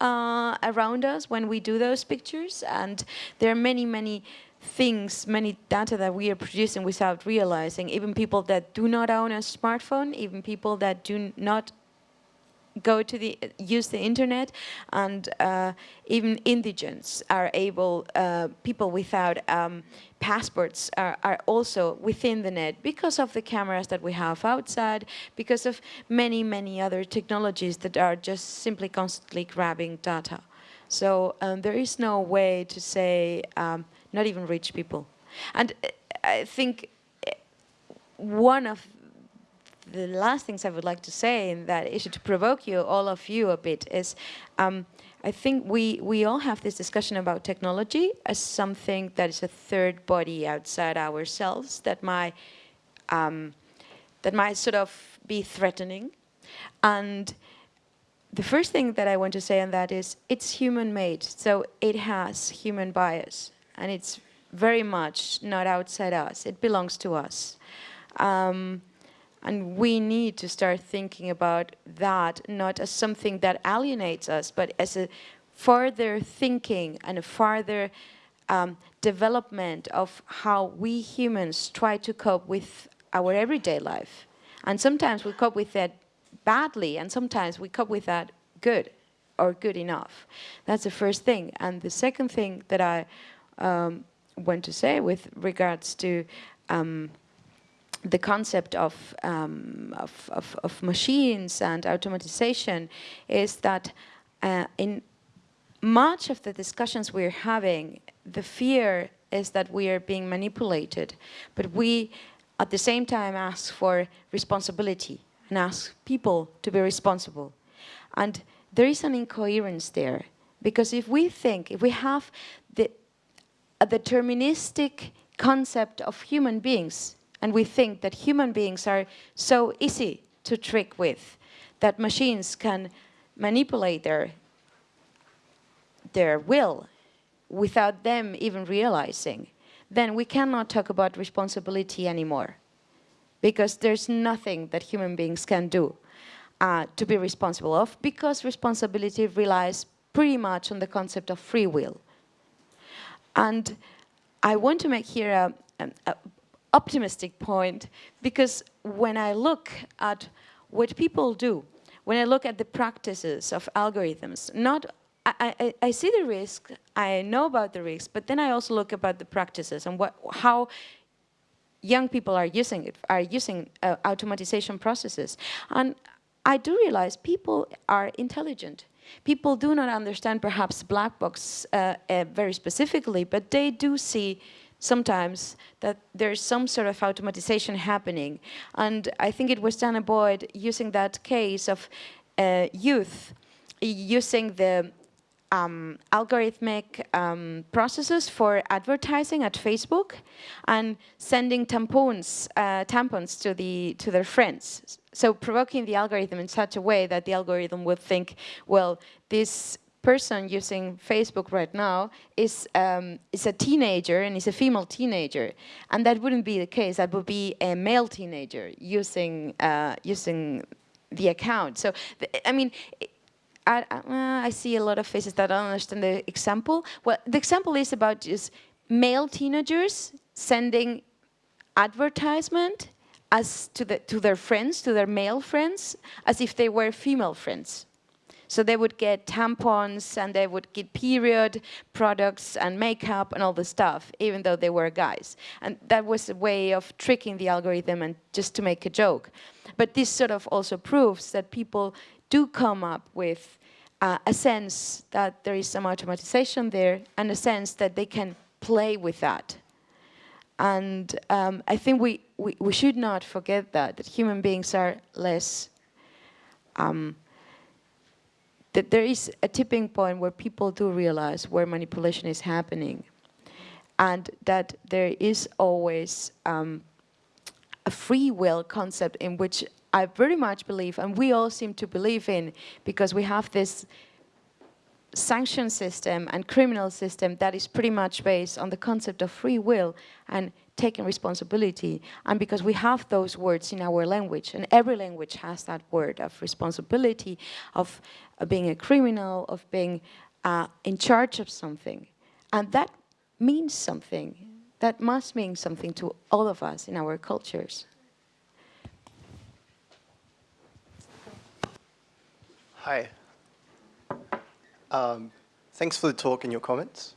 uh, around us when we do those pictures and there are many, many things, many data that we are producing without realizing, even people that do not own a smartphone, even people that do not go to the use the internet and uh, even indigents are able uh, people without um, passports are, are, also within the net because of the cameras that we have outside because of many many other technologies that are just simply constantly grabbing data. So um, there is no way to say um, not even rich people. And uh, I think uh, one of the last things I would like to say in that issue to provoke you, all of you a bit, is um, I think we, we all have this discussion about technology as something that is a third body outside ourselves that might, um, that might sort of be threatening. And the first thing that I want to say on that is it's human made, so it has human bias and it's very much not outside us, it belongs to us. Um, and we need to start thinking about that not as something that alienates us, but as a further thinking and a further um, development of how we humans try to cope with our everyday life. And sometimes we cope with that badly, and sometimes we cope with that good or good enough. That's the first thing. And the second thing that I um, want to say with regards to um, the concept of, um, of, of, of, machines and automatization is that uh, in much of the discussions we're having, the fear is that we are being manipulated, but we at the same time ask for responsibility and ask people to be responsible. And there is an incoherence there, because if we think, if we have the, a deterministic concept of human beings, and we think that human beings are so easy to trick with, that machines can manipulate their, their will without them even realizing, then we cannot talk about responsibility anymore. Because there's nothing that human beings can do uh, to be responsible of, because responsibility relies pretty much on the concept of free will. And I want to make here a, an a optimistic point because when I look at what people do, when I look at the practices of algorithms, not I, I, I, see the risk, I know about the risk, but then I also look about the practices and what, how young people are using it, are using uh, automatization processes. And I do realize people are intelligent. People do not understand perhaps black box uh, uh, very specifically, but they do see sometimes that there's some sort of automatization happening. And I think it was Dana Boyd using that case of uh, youth using the um, algorithmic um, processes for advertising at Facebook and sending tampons, uh, tampons to, the, to their friends. So provoking the algorithm in such a way that the algorithm would think, well, this person using Facebook right now is, um, is a teenager and is a female teenager. And that wouldn't be the case. That would be a male teenager using, uh, using the account. So, I mean, I, uh, I see a lot of faces that don't understand the example. Well, the example is about just male teenagers sending advertisement as to, the, to their friends, to their male friends, as if they were female friends. So they would get tampons and they would get period products and makeup and all the stuff, even though they were guys. And that was a way of tricking the algorithm and just to make a joke. But this sort of also proves that people do come up with uh, a sense that there is some automatization there and a sense that they can play with that. And um, I think we, we, we, should not forget that, that human beings are less, um, that there is a tipping point where people do realize where manipulation is happening and that there is always um, a free will concept in which I very much believe, and we all seem to believe in, because we have this sanction system and criminal system that is pretty much based on the concept of free will and taking responsibility. And because we have those words in our language, and every language has that word of responsibility, of being a criminal, of being uh, in charge of something. And that means something. That must mean something to all of us in our cultures. Hi. Um, thanks for the talk and your comments.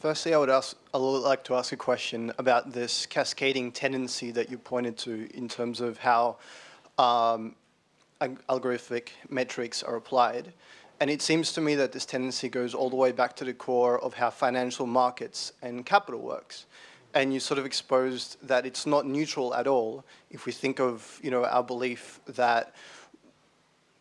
Firstly, I would ask, I would like to ask a question about this cascading tendency that you pointed to in terms of how um, algorithmic metrics are applied. And it seems to me that this tendency goes all the way back to the core of how financial markets and capital works. And you sort of exposed that it's not neutral at all if we think of, you know, our belief that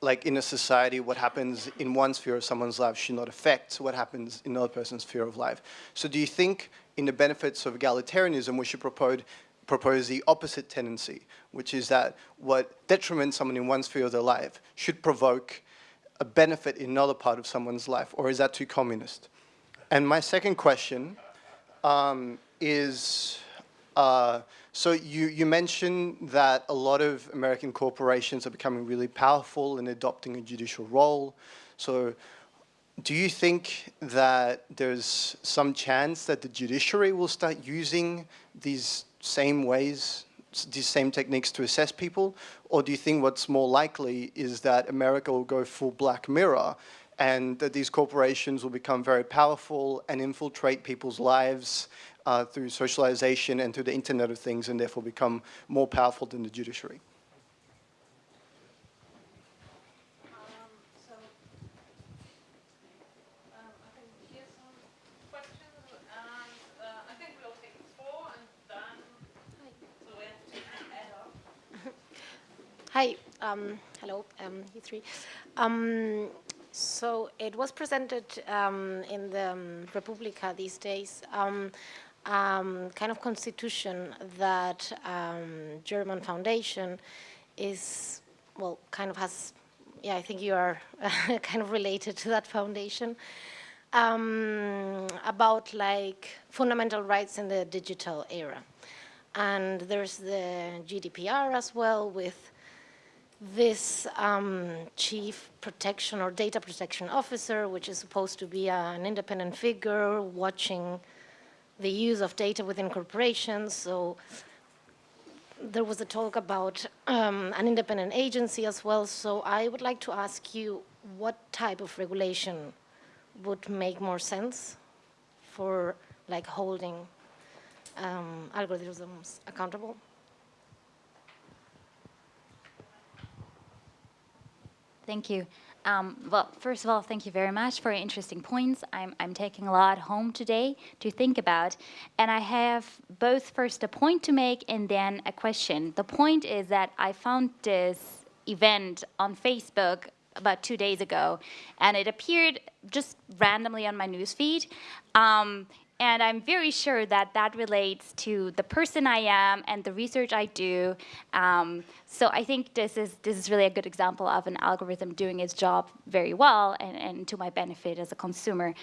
like in a society, what happens in one sphere of someone's life should not affect what happens in another person's sphere of life. So do you think in the benefits of egalitarianism, we should propose, propose the opposite tendency, which is that what detriments someone in one sphere of their life should provoke a benefit in another part of someone's life, or is that too communist? And my second question um, is, uh, so you, you mentioned that a lot of American corporations are becoming really powerful in adopting a judicial role. So do you think that there's some chance that the judiciary will start using these same ways, these same techniques to assess people? Or do you think what's more likely is that America will go full Black Mirror and that these corporations will become very powerful and infiltrate people's lives uh, through socialization and through the Internet of Things and therefore become more powerful than the judiciary. Hi, um, hello, um, you three. Um, so it was presented um, in the um, Republica these days. Um, kind of constitution that um, German foundation is, well, kind of has, yeah, I think you are kind of related to that foundation, um, about like fundamental rights in the digital era. And there's the GDPR as well with this um, chief protection or data protection officer, which is supposed to be an independent figure watching the use of data within corporations. So there was a talk about um, an independent agency as well. So I would like to ask you what type of regulation would make more sense for like holding um, algorithms accountable? Thank you. Um, well, first of all, thank you very much for your interesting points. I'm, I'm taking a lot home today to think about. And I have both first a point to make and then a question. The point is that I found this event on Facebook about two days ago, and it appeared just randomly on my newsfeed. Um, and I'm very sure that that relates to the person I am and the research I do. Um, so I think this is, this is really a good example of an algorithm doing its job very well and, and to my benefit as a consumer.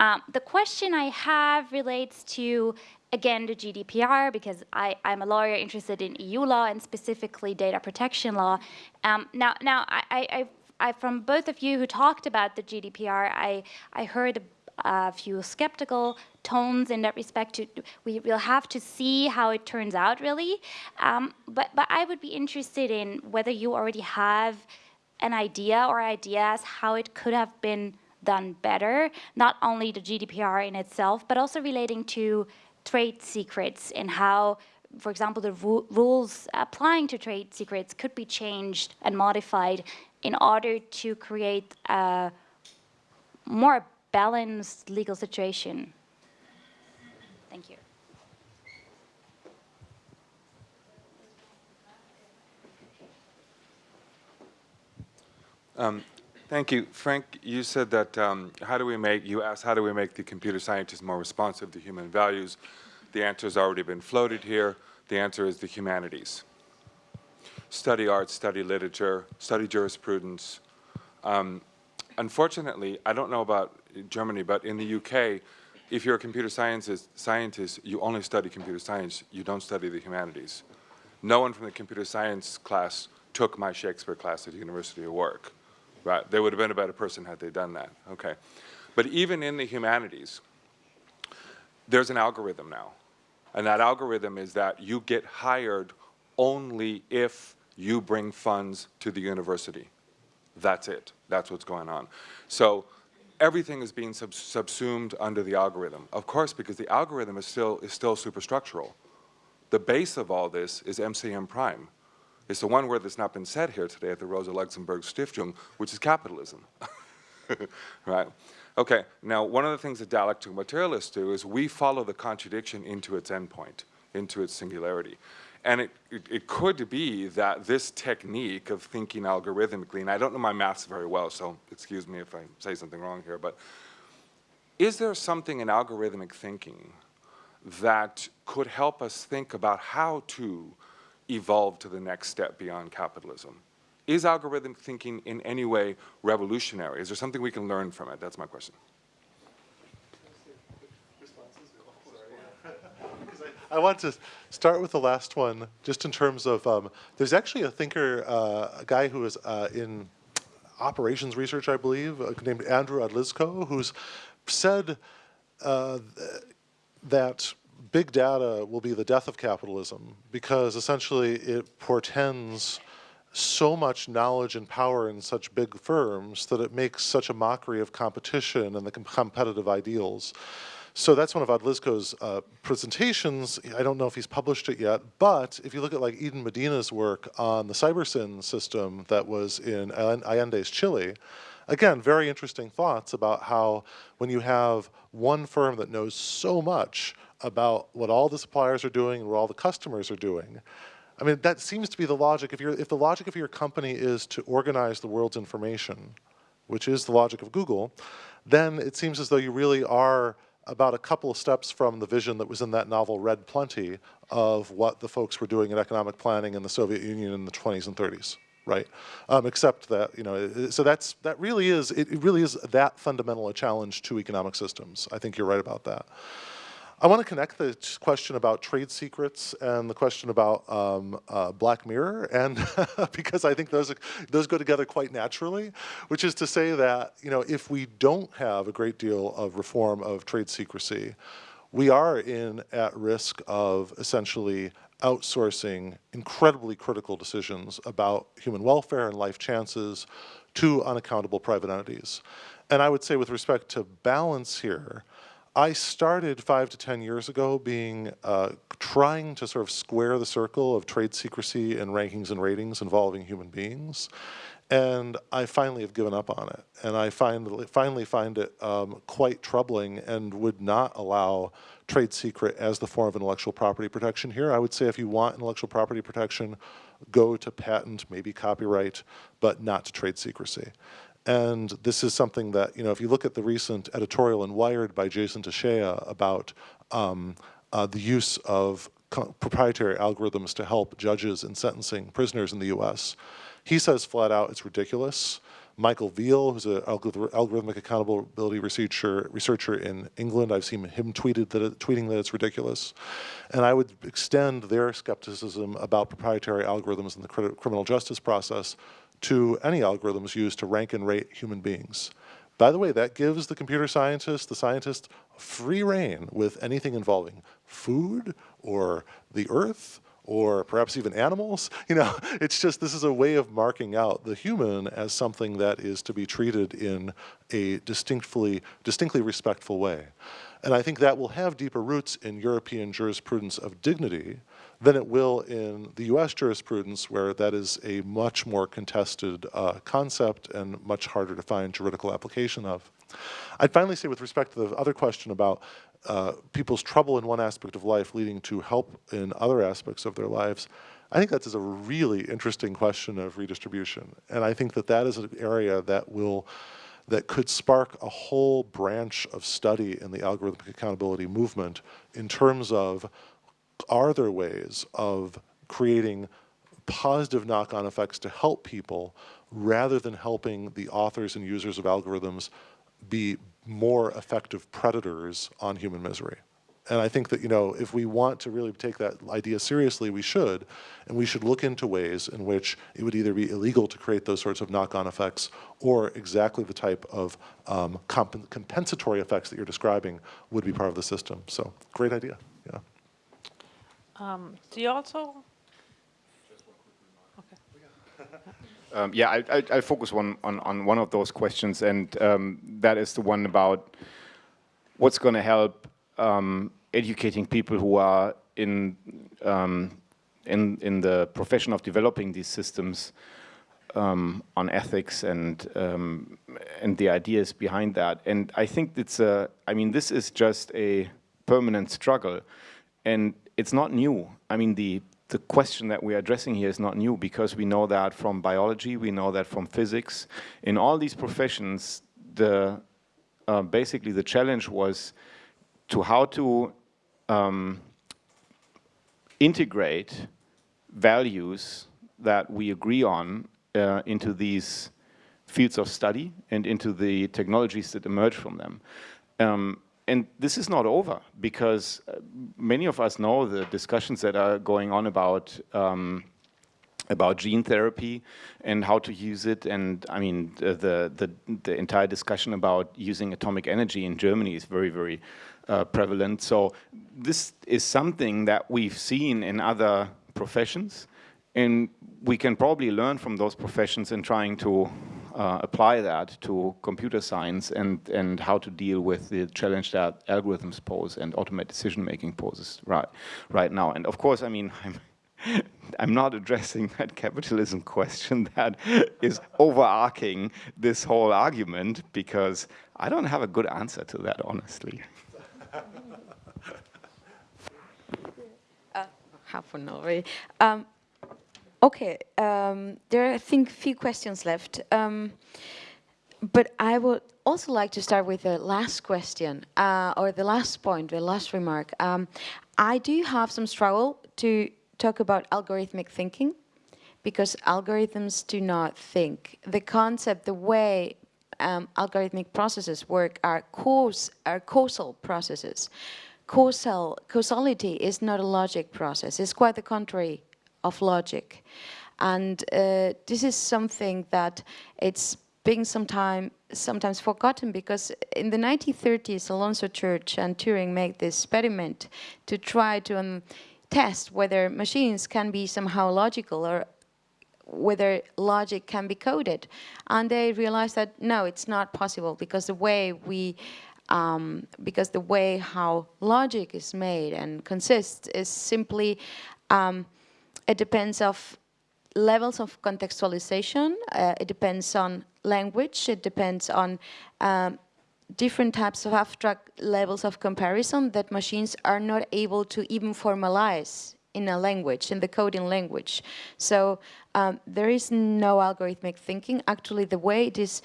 Um, the question I have relates to again, the GDPR, because I, I'm a lawyer interested in EU law and specifically data protection law. Um, now, now I, I, I, from both of you who talked about the GDPR, I, I heard a few skeptical tones in that respect. To, we will have to see how it turns out, really. Um, but, but I would be interested in whether you already have an idea or ideas how it could have been done better, not only the GDPR in itself, but also relating to trade secrets and how, for example, the ru rules applying to trade secrets could be changed and modified in order to create a more balanced legal situation. Thank you. Um, thank you. Frank, you said that um, how do we make, you asked how do we make the computer scientists more responsive to human values? The answer has already been floated here. The answer is the humanities. Study art, study literature, study jurisprudence. Um, unfortunately, I don't know about Germany, but in the UK, if you're a computer scientist, scientist, you only study computer science, you don't study the humanities. No one from the computer science class took my Shakespeare class at the University of Warwick. Right? They would have been a better person had they done that. Okay. But even in the humanities, there's an algorithm now. And that algorithm is that you get hired only if you bring funds to the university. That's it. That's what's going on. So everything is being sub subsumed under the algorithm. Of course, because the algorithm is still, is still superstructural. The base of all this is MCM prime. It's the one word that's not been said here today at the Rosa Luxemburg Stiftung, which is capitalism. right? Okay, now one of the things that dialectical materialists do is we follow the contradiction into its endpoint, into its singularity. And it, it, it, could be that this technique of thinking algorithmically, and I don't know my maths very well, so excuse me if I say something wrong here, but is there something in algorithmic thinking that could help us think about how to evolve to the next step beyond capitalism? Is algorithmic thinking in any way revolutionary? Is there something we can learn from it? That's my question. I want to start with the last one, just in terms of, um, there's actually a thinker, uh, a guy who is uh, in operations research, I believe, uh, named Andrew Odlyzko, who's said uh, that big data will be the death of capitalism because essentially it portends so much knowledge and power in such big firms that it makes such a mockery of competition and the competitive ideals. So that's one of Odlyzko's uh, presentations. I don't know if he's published it yet, but if you look at like Eden Medina's work on the CyberSyn system that was in Allende's Chile, again, very interesting thoughts about how when you have one firm that knows so much about what all the suppliers are doing and what all the customers are doing, I mean, that seems to be the logic. If, you're, if the logic of your company is to organize the world's information, which is the logic of Google, then it seems as though you really are about a couple of steps from the vision that was in that novel Red Plenty of what the folks were doing in economic planning in the Soviet Union in the 20s and 30s, right? Um, except that, you know, so that's, that really is, it really is that fundamental a challenge to economic systems. I think you're right about that. I want to connect the question about trade secrets and the question about um, uh, Black Mirror, and because I think those those go together quite naturally, which is to say that you know if we don't have a great deal of reform of trade secrecy, we are in at risk of essentially outsourcing incredibly critical decisions about human welfare and life chances to unaccountable private entities. And I would say with respect to balance here, I started five to 10 years ago being, uh, trying to sort of square the circle of trade secrecy and rankings and ratings involving human beings. And I finally have given up on it. And I find, finally find it um, quite troubling and would not allow trade secret as the form of intellectual property protection here. I would say if you want intellectual property protection, go to patent, maybe copyright, but not to trade secrecy. And this is something that, you know, if you look at the recent editorial in Wired by Jason Tashea about um, uh, the use of proprietary algorithms to help judges in sentencing prisoners in the US, he says flat out it's ridiculous. Michael Veale, who's an algorithmic accountability researcher, researcher in England, I've seen him tweeted that it, tweeting that it's ridiculous. And I would extend their skepticism about proprietary algorithms in the criminal justice process to any algorithms used to rank and rate human beings. By the way, that gives the computer scientist, the scientist, free reign with anything involving food or the earth or perhaps even animals. You know, it's just this is a way of marking out the human as something that is to be treated in a distinctly, distinctly respectful way. And I think that will have deeper roots in European jurisprudence of dignity than it will in the US jurisprudence where that is a much more contested uh, concept and much harder to find juridical application of. I'd finally say with respect to the other question about uh, people's trouble in one aspect of life leading to help in other aspects of their lives, I think that is a really interesting question of redistribution. And I think that that is an area that will, that could spark a whole branch of study in the algorithmic accountability movement in terms of, are there ways of creating positive knock-on effects to help people rather than helping the authors and users of algorithms be more effective predators on human misery. And I think that, you know, if we want to really take that idea seriously, we should, and we should look into ways in which it would either be illegal to create those sorts of knock-on effects or exactly the type of um, comp compensatory effects that you're describing would be part of the system. So, great idea, yeah. Um, do you also Um, yeah, I, I, I, focus one, on, on one of those questions, and um, that is the one about what's going to help um, educating people who are in, um, in, in the profession of developing these systems um, on ethics and, um, and the ideas behind that. And I think it's a, I mean, this is just a permanent struggle, and it's not new. I mean, the the question that we are addressing here is not new because we know that from biology, we know that from physics. In all these professions, the uh, basically the challenge was to how to um, integrate values that we agree on uh, into these fields of study and into the technologies that emerge from them. Um, and this is not over because uh, many of us know the discussions that are going on about um, about gene therapy and how to use it. And I mean the, the, the entire discussion about using atomic energy in Germany is very very uh, prevalent. So this is something that we've seen in other professions. And we can probably learn from those professions in trying to uh, apply that to computer science and, and how to deal with the challenge that algorithms pose and automated decision making poses right, right now. And of course, I mean, I'm, I'm not addressing that capitalism question that is overarching this whole argument because I don't have a good answer to that, honestly. uh, half an hour. Um, Okay, um, there are, I think, few questions left. Um, but I would also like to start with the last question, uh, or the last point, the last remark. Um, I do have some struggle to talk about algorithmic thinking, because algorithms do not think. The concept, the way um, algorithmic processes work are, cause, are causal processes. causal causality is not a logic process. It's quite the contrary of logic. And uh, this is something that it's being sometime, sometimes forgotten because in the 1930s, Alonzo Church and Turing made this experiment to try to um, test whether machines can be somehow logical or whether logic can be coded. And they realized that no, it's not possible because the way we um, because the way how logic is made and consists is simply um, it depends of levels of contextualization. Uh, it depends on language. It depends on um, different types of abstract levels of comparison that machines are not able to even formalize in a language, in the coding language. So um, there is no algorithmic thinking. Actually, the way it is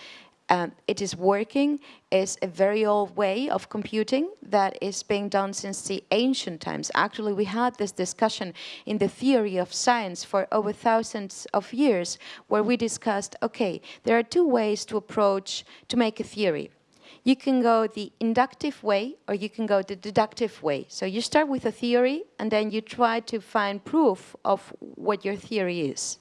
um, it is working is a very old way of computing that is being done since the ancient times. Actually, we had this discussion in the theory of science for over thousands of years where we discussed, okay, there are two ways to approach, to make a theory. You can go the inductive way or you can go the deductive way. So you start with a theory and then you try to find proof of what your theory is.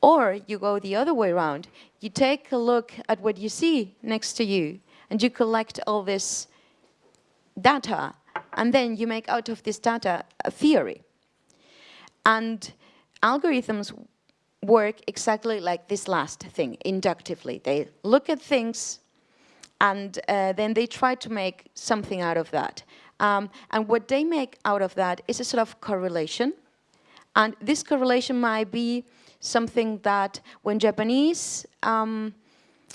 Or you go the other way around. You take a look at what you see next to you and you collect all this data and then you make out of this data a theory. And algorithms work exactly like this last thing, inductively. They look at things and uh, then they try to make something out of that. Um, and what they make out of that is a sort of correlation. And this correlation might be something that when Japanese um,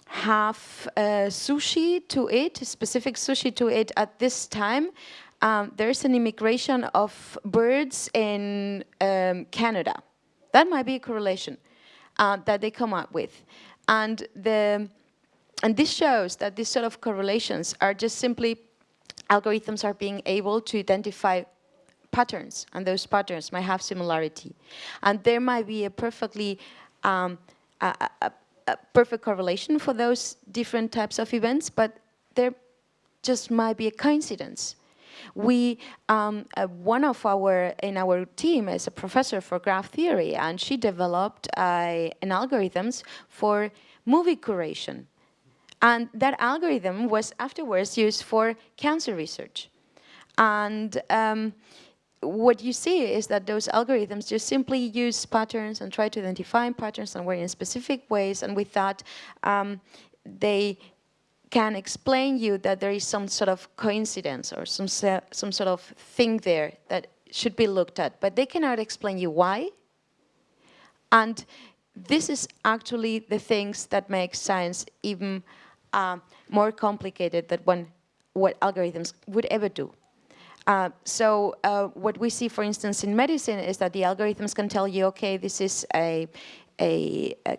have uh, sushi to eat, specific sushi to eat at this time, um, there's an immigration of birds in um, Canada. That might be a correlation uh, that they come up with. And, the, and this shows that these sort of correlations are just simply algorithms are being able to identify patterns, and those patterns might have similarity. And there might be a perfectly um, a, a, a perfect correlation for those different types of events, but there just might be a coincidence. We, um, uh, one of our, in our team is a professor for graph theory, and she developed uh, an algorithms for movie curation. And that algorithm was afterwards used for cancer research. And um, what you see is that those algorithms just simply use patterns and try to identify patterns and work in specific ways, and with that, um, they can explain you that there is some sort of coincidence or some, some sort of thing there that should be looked at, but they cannot explain you why. And this is actually the things that make science even uh, more complicated than what algorithms would ever do. Uh, so uh, what we see, for instance, in medicine is that the algorithms can tell you, okay, this is a, a, a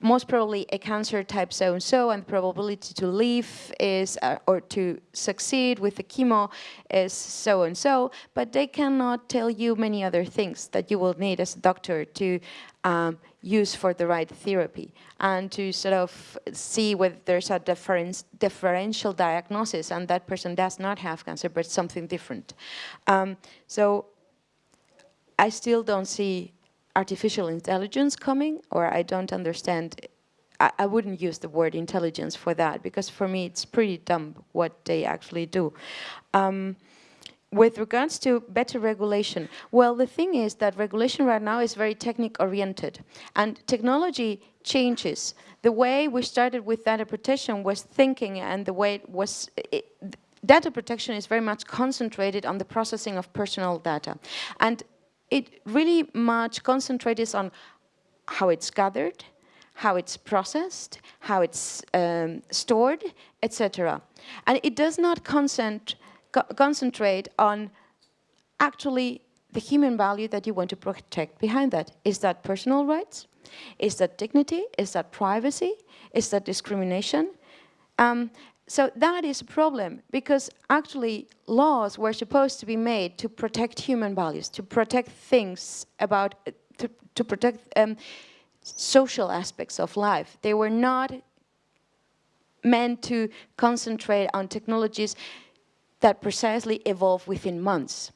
most probably a cancer type so and so and the probability to live is uh, or to succeed with the chemo is so and so but they cannot tell you many other things that you will need as a doctor to um, use for the right therapy and to sort of see whether there's a difference, differential diagnosis and that person does not have cancer but something different. Um, so I still don't see artificial intelligence coming or I don't understand I, I, wouldn't use the word intelligence for that because for me it's pretty dumb what they actually do. Um, with regards to better regulation, well, the thing is that regulation right now is very technique oriented and technology changes. The way we started with data protection was thinking and the way it was, it, data protection is very much concentrated on the processing of personal data. And it really much concentrates on how it's gathered, how it's processed, how it's um, stored, etc. And it does not consent, co concentrate on actually the human value that you want to protect behind that. Is that personal rights? Is that dignity? Is that privacy? Is that discrimination? Um, so that is a problem because actually laws were supposed to be made to protect human values, to protect things about, to, to protect um, social aspects of life. They were not meant to concentrate on technologies that precisely evolve within months.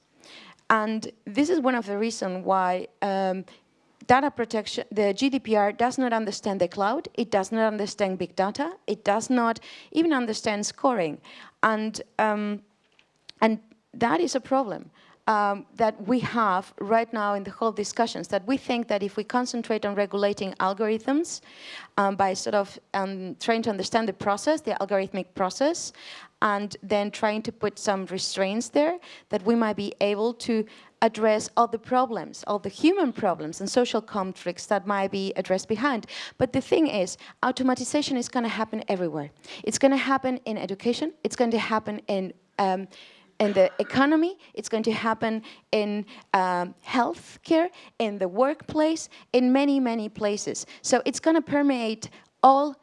And this is one of the reasons why um, data protection, the GDPR does not understand the cloud, it does not understand big data, it does not even understand scoring. And, um, and that is a problem. Um, that we have right now in the whole discussions, that we think that if we concentrate on regulating algorithms um, by sort of um, trying to understand the process, the algorithmic process, and then trying to put some restraints there, that we might be able to address all the problems, all the human problems and social conflicts that might be addressed behind. But the thing is, automatization is going to happen everywhere. It's going to happen in education, it's going to happen in um, in the economy, it's going to happen in um, healthcare, in the workplace, in many, many places. So it's going to permeate all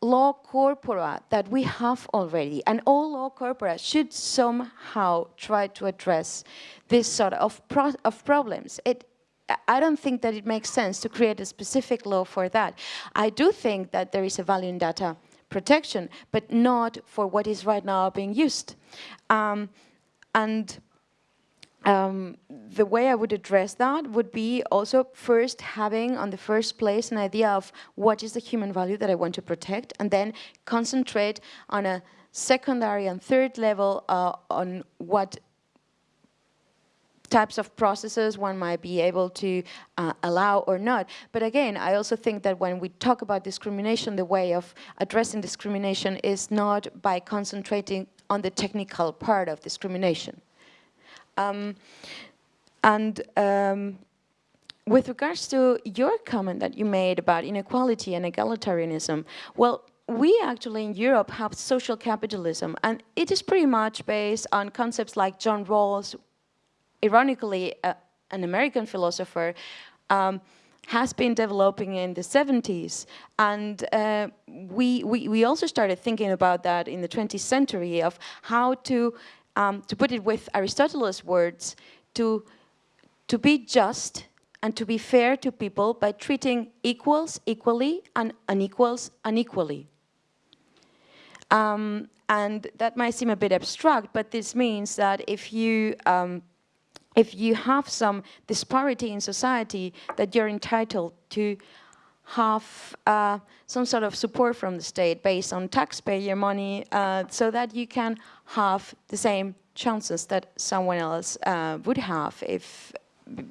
law corpora that we have already, and all law corpora should somehow try to address this sort of, pro of problems. It, I don't think that it makes sense to create a specific law for that. I do think that there is a value in data protection, but not for what is right now being used. Um, and um, the way I would address that would be also first having on the first place an idea of what is the human value that I want to protect and then concentrate on a secondary and third level uh, on what types of processes one might be able to uh, allow or not. But again, I also think that when we talk about discrimination, the way of addressing discrimination is not by concentrating on the technical part of discrimination. Um, and um, with regards to your comment that you made about inequality and egalitarianism, well, we actually in Europe have social capitalism, and it is pretty much based on concepts like John Rawls, ironically, uh, an American philosopher, um, has been developing in the 70s. And uh, we, we, we also started thinking about that in the 20th century of how to um, to put it with Aristotle's words, to, to be just and to be fair to people by treating equals equally and unequals unequally. Um, and that might seem a bit abstract, but this means that if you um, if you have some disparity in society, that you're entitled to have uh, some sort of support from the state based on taxpayer money uh, so that you can have the same chances that someone else uh, would have if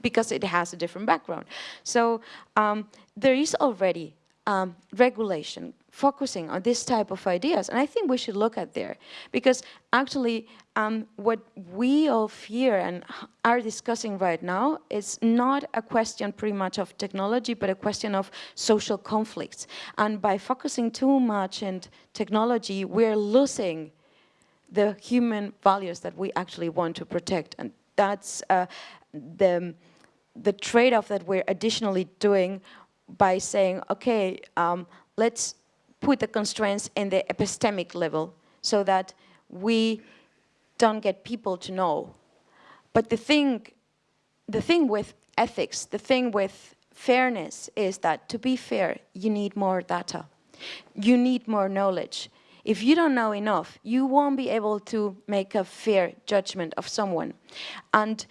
because it has a different background. So um, there is already um, regulation focusing on this type of ideas. And I think we should look at there because actually um, what we all fear and are discussing right now is not a question pretty much of technology, but a question of social conflicts. And by focusing too much in technology, we're losing the human values that we actually want to protect. And that's uh, the, the trade-off that we're additionally doing by saying, okay, um, let's put the constraints in the epistemic level so that we don't get people to know. But the thing, the thing with ethics, the thing with fairness is that to be fair, you need more data. You need more knowledge. If you don't know enough, you won't be able to make a fair judgment of someone. And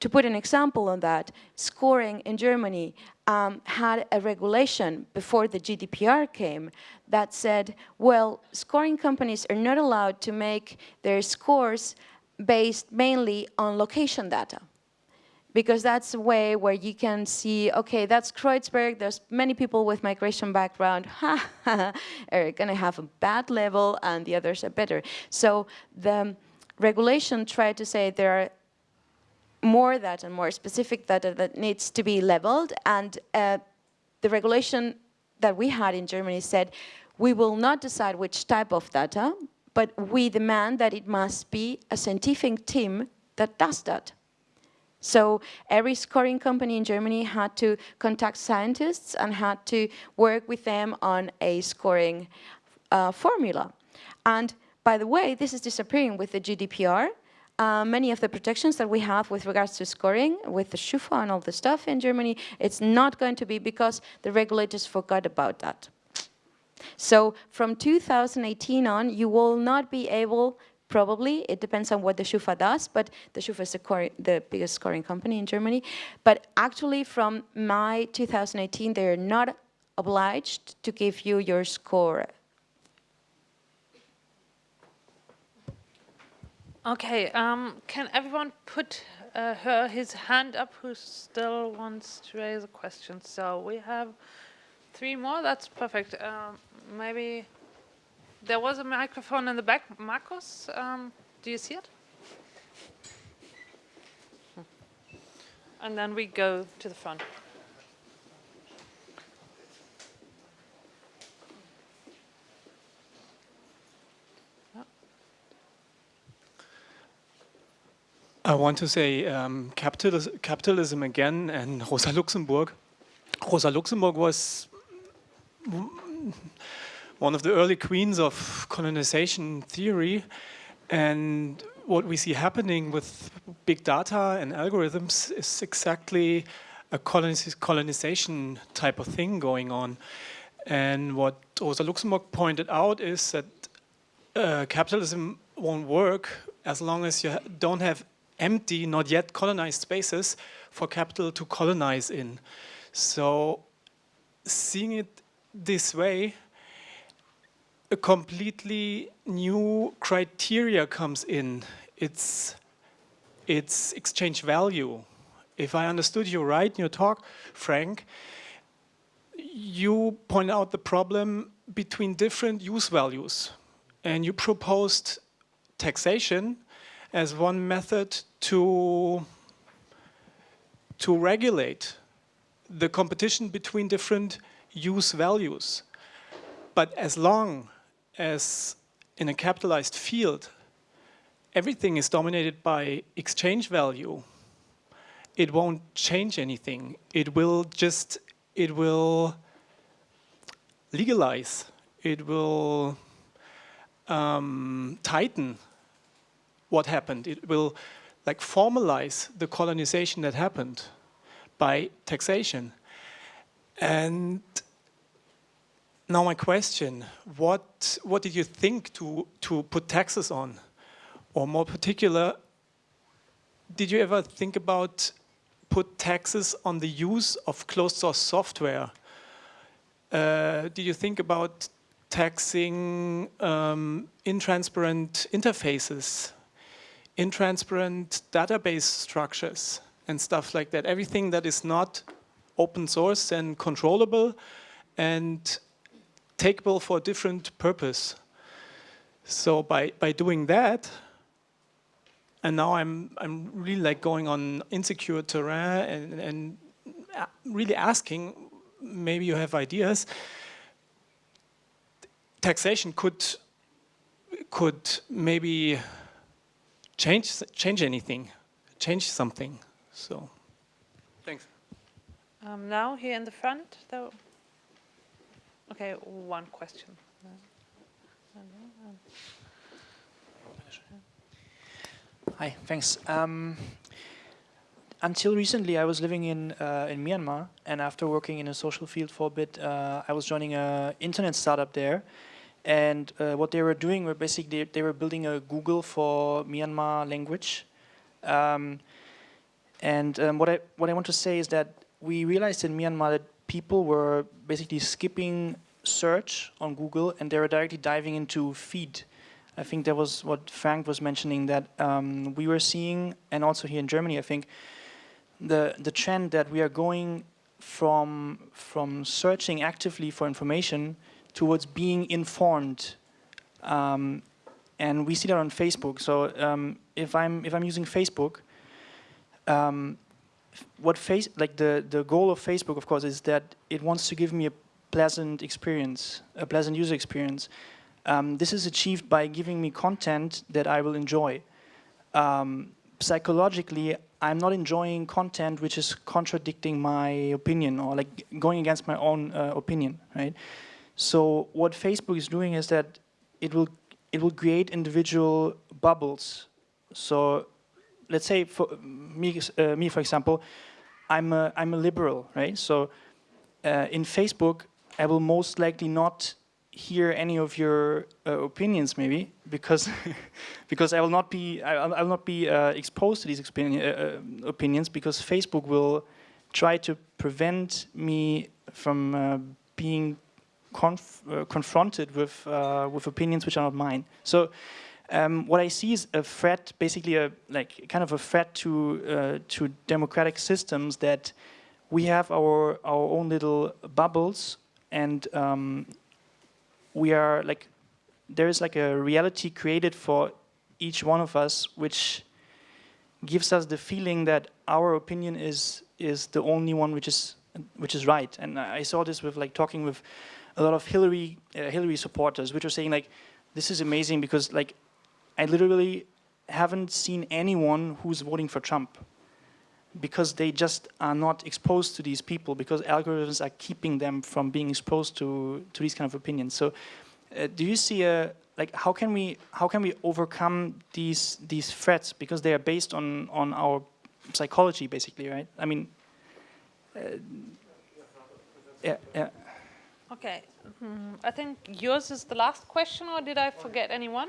to put an example on that, scoring in Germany um, had a regulation before the GDPR came that said, well, scoring companies are not allowed to make their scores based mainly on location data. Because that's a way where you can see, okay, that's Kreuzberg, there's many people with migration background, are gonna have a bad level and the others are better. So the regulation tried to say there are more data and more specific data that needs to be leveled. And uh, the regulation that we had in Germany said, we will not decide which type of data, but we demand that it must be a scientific team that does that. So every scoring company in Germany had to contact scientists and had to work with them on a scoring uh, formula. And by the way, this is disappearing with the GDPR uh, many of the protections that we have with regards to scoring, with the Schufa and all the stuff in Germany, it's not going to be because the regulators forgot about that. So from 2018 on, you will not be able probably. It depends on what the Schufa does, but the Schufa is the, the biggest scoring company in Germany. But actually from May 2018, they're not obliged to give you your score. Okay, um, can everyone put uh, her his hand up who still wants to raise a question? So we have three more, that's perfect. Um, maybe there was a microphone in the back. Marcus, um, do you see it? And then we go to the front. I want to say um, capitalism, capitalism again and Rosa Luxemburg. Rosa Luxemburg was one of the early queens of colonization theory and what we see happening with big data and algorithms is exactly a colonization type of thing going on. And what Rosa Luxemburg pointed out is that uh, capitalism won't work as long as you don't have empty, not yet colonized spaces for capital to colonize in. So seeing it this way, a completely new criteria comes in. It's, it's exchange value. If I understood you right in your talk, Frank, you point out the problem between different use values and you proposed taxation as one method to, to regulate the competition between different use values. But as long as in a capitalized field, everything is dominated by exchange value, it won't change anything. It will just, it will legalize, it will um, tighten what happened. It will like formalize the colonization that happened by taxation. And now my question, what, what did you think to, to put taxes on? Or more particular, did you ever think about put taxes on the use of closed source software? Uh, did you think about taxing um, intransparent interfaces intransparent database structures and stuff like that. Everything that is not open source and controllable and takeable for a different purpose. So by, by doing that, and now I'm, I'm really like going on insecure terrain and, and really asking, maybe you have ideas, taxation could, could maybe change change anything, change something. So, thanks. Um, now here in the front, though. Okay, one question. Hi, thanks. Um, until recently, I was living in uh, in Myanmar, and after working in a social field for a bit, uh, I was joining a internet startup there, and uh, what they were doing were basically they were building a Google for Myanmar language. Um, and um, what I what I want to say is that we realized in Myanmar that people were basically skipping search on Google and they were directly diving into feed. I think that was what Frank was mentioning that um, we were seeing, and also here in Germany, I think the the trend that we are going from from searching actively for information towards being informed. Um, and we see that on Facebook. So um, if I'm if I'm using Facebook, um, what face like the the goal of Facebook, of course, is that it wants to give me a pleasant experience, a pleasant user experience. Um, this is achieved by giving me content that I will enjoy. Um, psychologically, I'm not enjoying content which is contradicting my opinion or like going against my own uh, opinion, right? So what Facebook is doing is that it will it will create individual bubbles. So let's say for me, uh, me for example, I'm a, I'm a liberal, right? So uh, in Facebook, I will most likely not hear any of your uh, opinions, maybe because because I will not be I, I will not be uh, exposed to these uh, uh, opinions because Facebook will try to prevent me from being conf confronted with with opinions which are not mine. So. Um, what I see is a threat, basically a like kind of a threat to to democratic systems that we have our our own little bubbles and um, we are like there is like a reality created for each one of us which gives us the feeling that our opinion is is the only one which is which is right and I saw this with like talking with a lot of Hillary uh, Hillary supporters which are saying like this is amazing because like I literally haven't seen anyone who's voting for Trump because they just are not exposed to these people because algorithms are keeping them from being exposed to to these kind of opinions. So, uh, do you see a like how can we how can we overcome these these threats because they are based on on our psychology basically, right? I mean, uh, yeah, yeah. Okay, mm, I think yours is the last question, or did I forget anyone?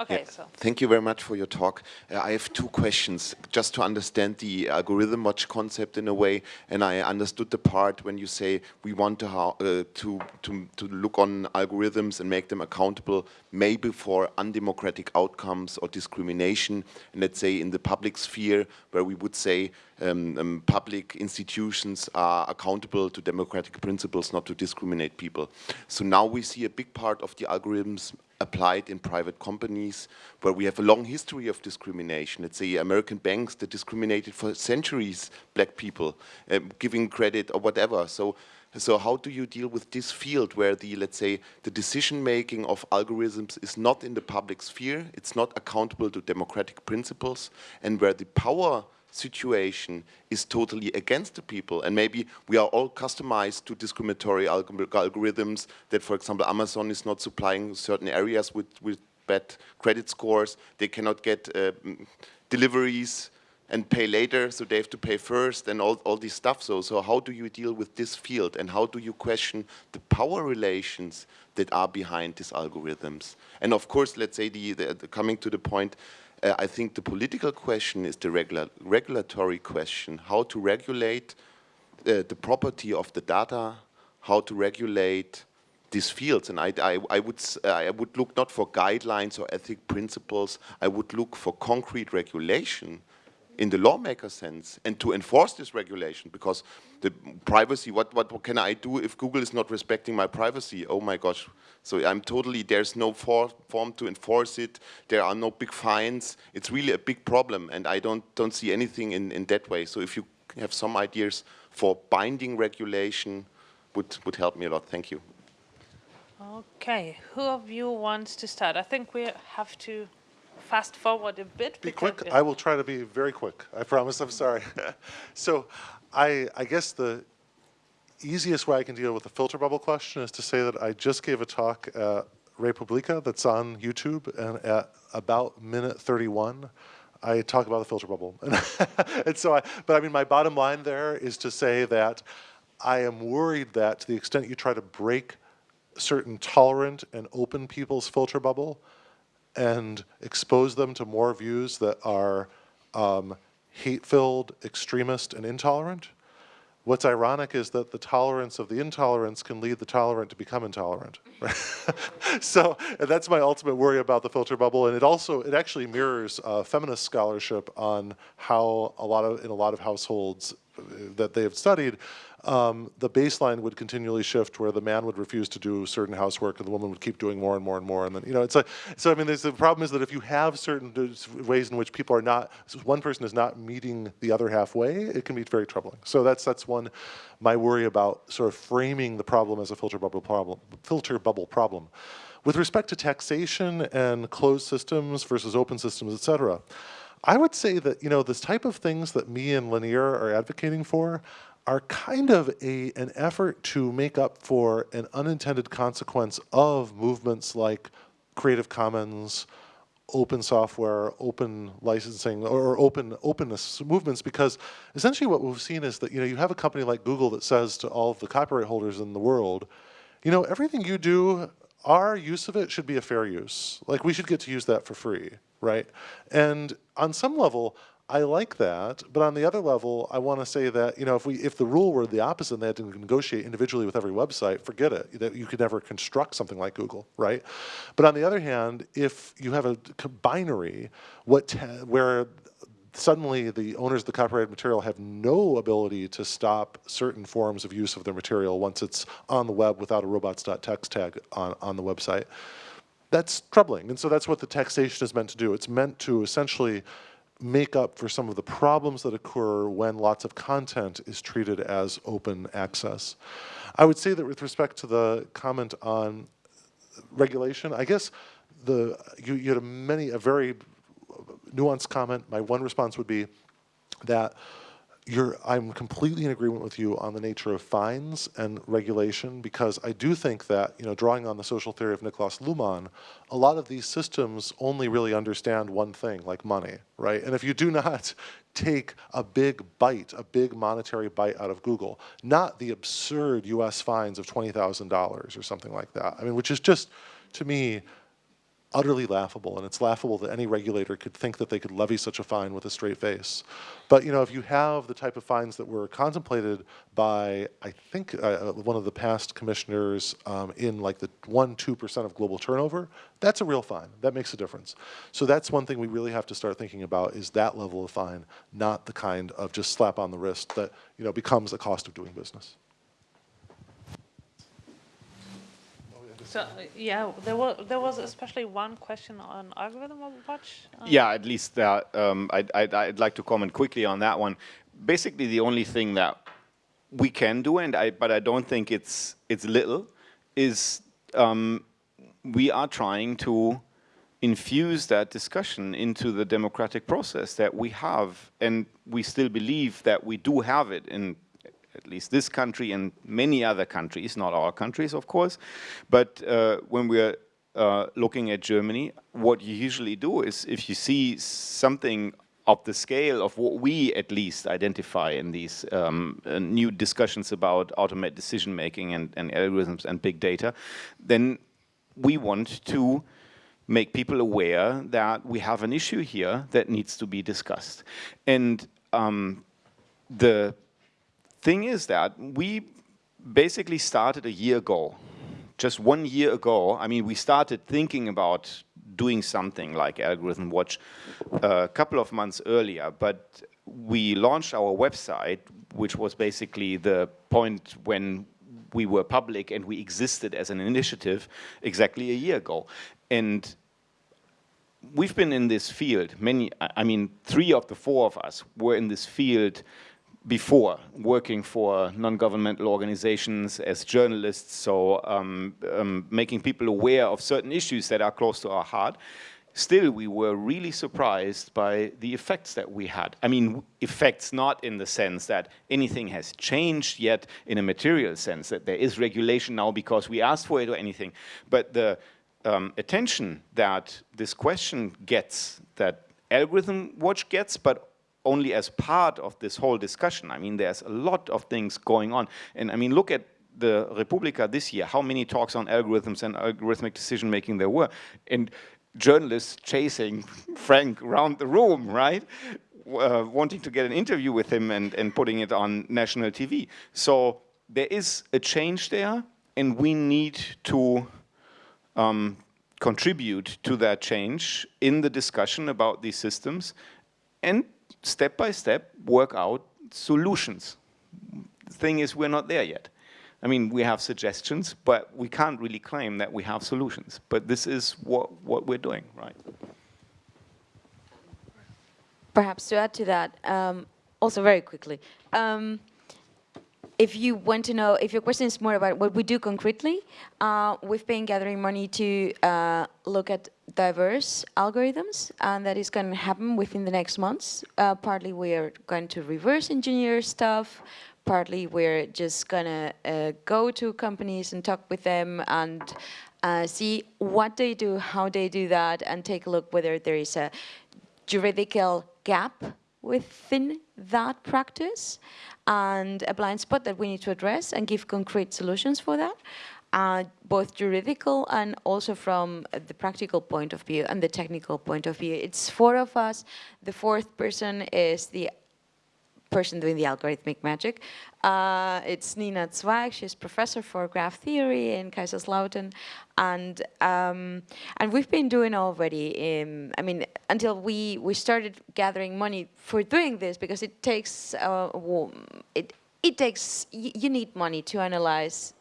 Okay, yeah. so. Thank you very much for your talk. Uh, I have two questions, just to understand the algorithm watch concept in a way, and I understood the part when you say we want to, uh, to, to, to look on algorithms and make them accountable, maybe for undemocratic outcomes or discrimination, and let's say in the public sphere, where we would say um, um, public institutions are accountable to democratic principles, not to discriminate people. So now we see a big part of the algorithms applied in private companies where we have a long history of discrimination. Let's say American banks that discriminated for centuries black people, uh, giving credit or whatever. So, so how do you deal with this field where the, let's say, the decision making of algorithms is not in the public sphere, it's not accountable to democratic principles, and where the power situation is totally against the people. And maybe we are all customized to discriminatory alg algorithms that for example Amazon is not supplying certain areas with, with bad credit scores. They cannot get uh, deliveries and pay later so they have to pay first and all, all this stuff. So so how do you deal with this field? And how do you question the power relations that are behind these algorithms? And of course let's say the, the, the coming to the point uh, I think the political question is the regula regulatory question, how to regulate uh, the property of the data, how to regulate these fields. And I, I, I would, uh, I would look not for guidelines or ethic principles, I would look for concrete regulation in the lawmaker sense and to enforce this regulation because the privacy, what, what, what, can I do if Google is not respecting my privacy? Oh my gosh. So I'm totally, there's no for, form to enforce it. There are no big fines. It's really a big problem and I don't, don't see anything in, in that way. So if you have some ideas for binding regulation would, would help me a lot. Thank you. Okay, who of you wants to start? I think we have to fast forward a bit. Be quick. I will try to be very quick. I promise. I'm sorry. so, I I guess the easiest way I can deal with the filter bubble question is to say that I just gave a talk at Republica that's on YouTube, and at about minute 31, I talk about the filter bubble. and so, I, but I mean, my bottom line there is to say that I am worried that to the extent you try to break certain tolerant and open people's filter bubble, and expose them to more views that are um, hate-filled, extremist, and intolerant. What's ironic is that the tolerance of the intolerance can lead the tolerant to become intolerant. so that's my ultimate worry about the filter bubble, and it also it actually mirrors uh, feminist scholarship on how a lot of in a lot of households that they have studied, um, the baseline would continually shift where the man would refuse to do certain housework and the woman would keep doing more and more and more. And then, you know, it's a, so I mean, there's the problem is that if you have certain ways in which people are not, one person is not meeting the other halfway, it can be very troubling. So that's, that's one, my worry about sort of framing the problem as a filter bubble problem, filter bubble problem. With respect to taxation and closed systems versus open systems, et cetera, I would say that, you know, this type of things that me and Lanier are advocating for, are kind of a, an effort to make up for an unintended consequence of movements like Creative Commons, open software, open licensing, or open openness movements, because essentially what we've seen is that you know you have a company like Google that says to all of the copyright holders in the world, you know, everything you do, our use of it should be a fair use. Like we should get to use that for free, right? And on some level, I like that, but on the other level, I want to say that you know if we if the rule were the opposite, and they had to negotiate individually with every website, forget it. That you could never construct something like Google, right? But on the other hand, if you have a binary, what where suddenly the owners of the copyrighted material have no ability to stop certain forms of use of their material once it's on the web without a robots.txt tag on, on the website. That's troubling. And so that's what the taxation is meant to do. It's meant to essentially make up for some of the problems that occur when lots of content is treated as open access. I would say that with respect to the comment on regulation, I guess the you, you had a many a very nuanced comment. My one response would be that you're, I'm completely in agreement with you on the nature of fines and regulation because I do think that, you know, drawing on the social theory of Niklas Luhmann, a lot of these systems only really understand one thing, like money, right? And if you do not take a big bite, a big monetary bite out of Google, not the absurd US fines of $20,000 or something like that, I mean, which is just, to me, utterly laughable, and it's laughable that any regulator could think that they could levy such a fine with a straight face. But you know, if you have the type of fines that were contemplated by, I think, uh, uh one of the past commissioners um, in like the one, two percent of global turnover, that's a real fine. That makes a difference. So that's one thing we really have to start thinking about is that level of fine, not the kind of just slap on the wrist that you know becomes a cost of doing business. Yeah, there was there was especially one question on algorithm watch. Um. Yeah, at least that um, I'd, I'd, I'd like to comment quickly on that one. Basically, the only thing that we can do, and I but I don't think it's it's little, is um, we are trying to infuse that discussion into the democratic process that we have, and we still believe that we do have it in at least this country and many other countries, not all countries, of course. But uh, when we're uh, looking at Germany, what you usually do is if you see something of the scale of what we at least identify in these um, uh, new discussions about automated decision making and, and algorithms and big data, then we want to make people aware that we have an issue here that needs to be discussed. And um, the thing is that we basically started a year ago. Just one year ago, I mean, we started thinking about doing something like Algorithm Watch uh, a couple of months earlier, but we launched our website, which was basically the point when we were public and we existed as an initiative exactly a year ago. And we've been in this field, many, I mean, three of the four of us were in this field before working for non-governmental organizations as journalists, so um, um, making people aware of certain issues that are close to our heart, still we were really surprised by the effects that we had. I mean, effects not in the sense that anything has changed yet in a material sense, that there is regulation now because we asked for it or anything, but the um, attention that this question gets, that Algorithm Watch gets, but only as part of this whole discussion. I mean, there's a lot of things going on. And I mean, look at the Republica this year, how many talks on algorithms and algorithmic decision making there were. And journalists chasing Frank around the room, right? Uh, wanting to get an interview with him and, and putting it on national TV. So there is a change there and we need to um, contribute to that change in the discussion about these systems and step by step work out solutions. The thing is, we're not there yet. I mean, we have suggestions, but we can't really claim that we have solutions. But this is what, what we're doing, right? Perhaps to add to that, um, also very quickly, um, if you want to know, if your question is more about what we do concretely, uh, we've been gathering money to uh, look at diverse algorithms, and that is going to happen within the next months. Uh, partly we are going to reverse engineer stuff, partly we're just going to uh, go to companies and talk with them and uh, see what they do, how they do that, and take a look whether there is a juridical gap within that practice and a blind spot that we need to address and give concrete solutions for that. uh, both juridical and also from the practical point of view and the technical point of view. It's four of us. The fourth person is the person doing the algorithmic magic. Uh, it's Katharina Zweig, she's professor for graph theory in Kaiserslautern. And, um, and we've been doing already, in, I mean, until we, we started gathering money for doing this because it takes, uh, it, it takes, you need money to analyze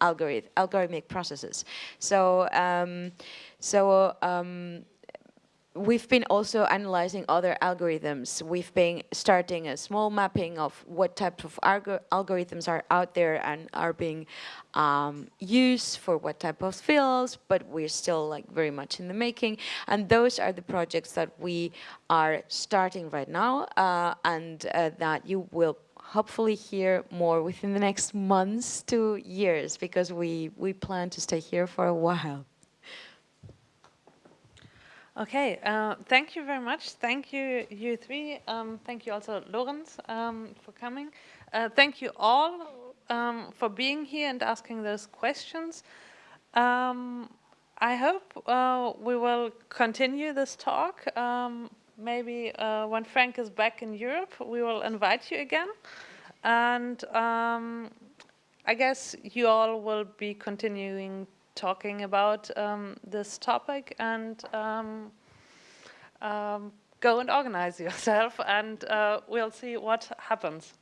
algorithm, algorithmic processes. So, um, so um, we've been also analyzing other algorithms. We've been starting a small mapping of what types of algorithms are out there and are being um, used for what type of fields, but we're still like very much in the making. And those are the projects that we are starting right now uh, and uh, that you will hopefully hear more within the next months to years because we, we plan to stay here for a while. Okay, uh, thank you very much. Thank you, you three. Um, thank you also, Lorenz, um, for coming. Uh, thank you all um, for being here and asking those questions. Um, I hope uh, we will continue this talk. Um, maybe uh, when Frank is back in Europe, we will invite you again. And um, I guess you all will be continuing talking about um, this topic and um, um, go and organize yourself and uh, we'll see what happens.